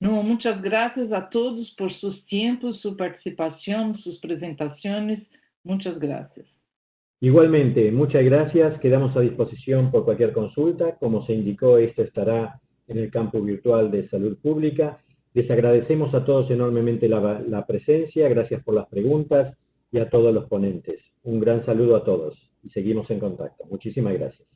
No, muchas gracias a todos por sus tiempos, su participación, sus presentaciones. Muchas gracias. Igualmente, muchas gracias. Quedamos a disposición por cualquier consulta. Como se indicó, esto estará en el campo virtual de salud pública. Les agradecemos a todos enormemente la, la presencia. Gracias por las preguntas y a todos los ponentes. Un gran saludo a todos y seguimos en contacto. Muchísimas gracias.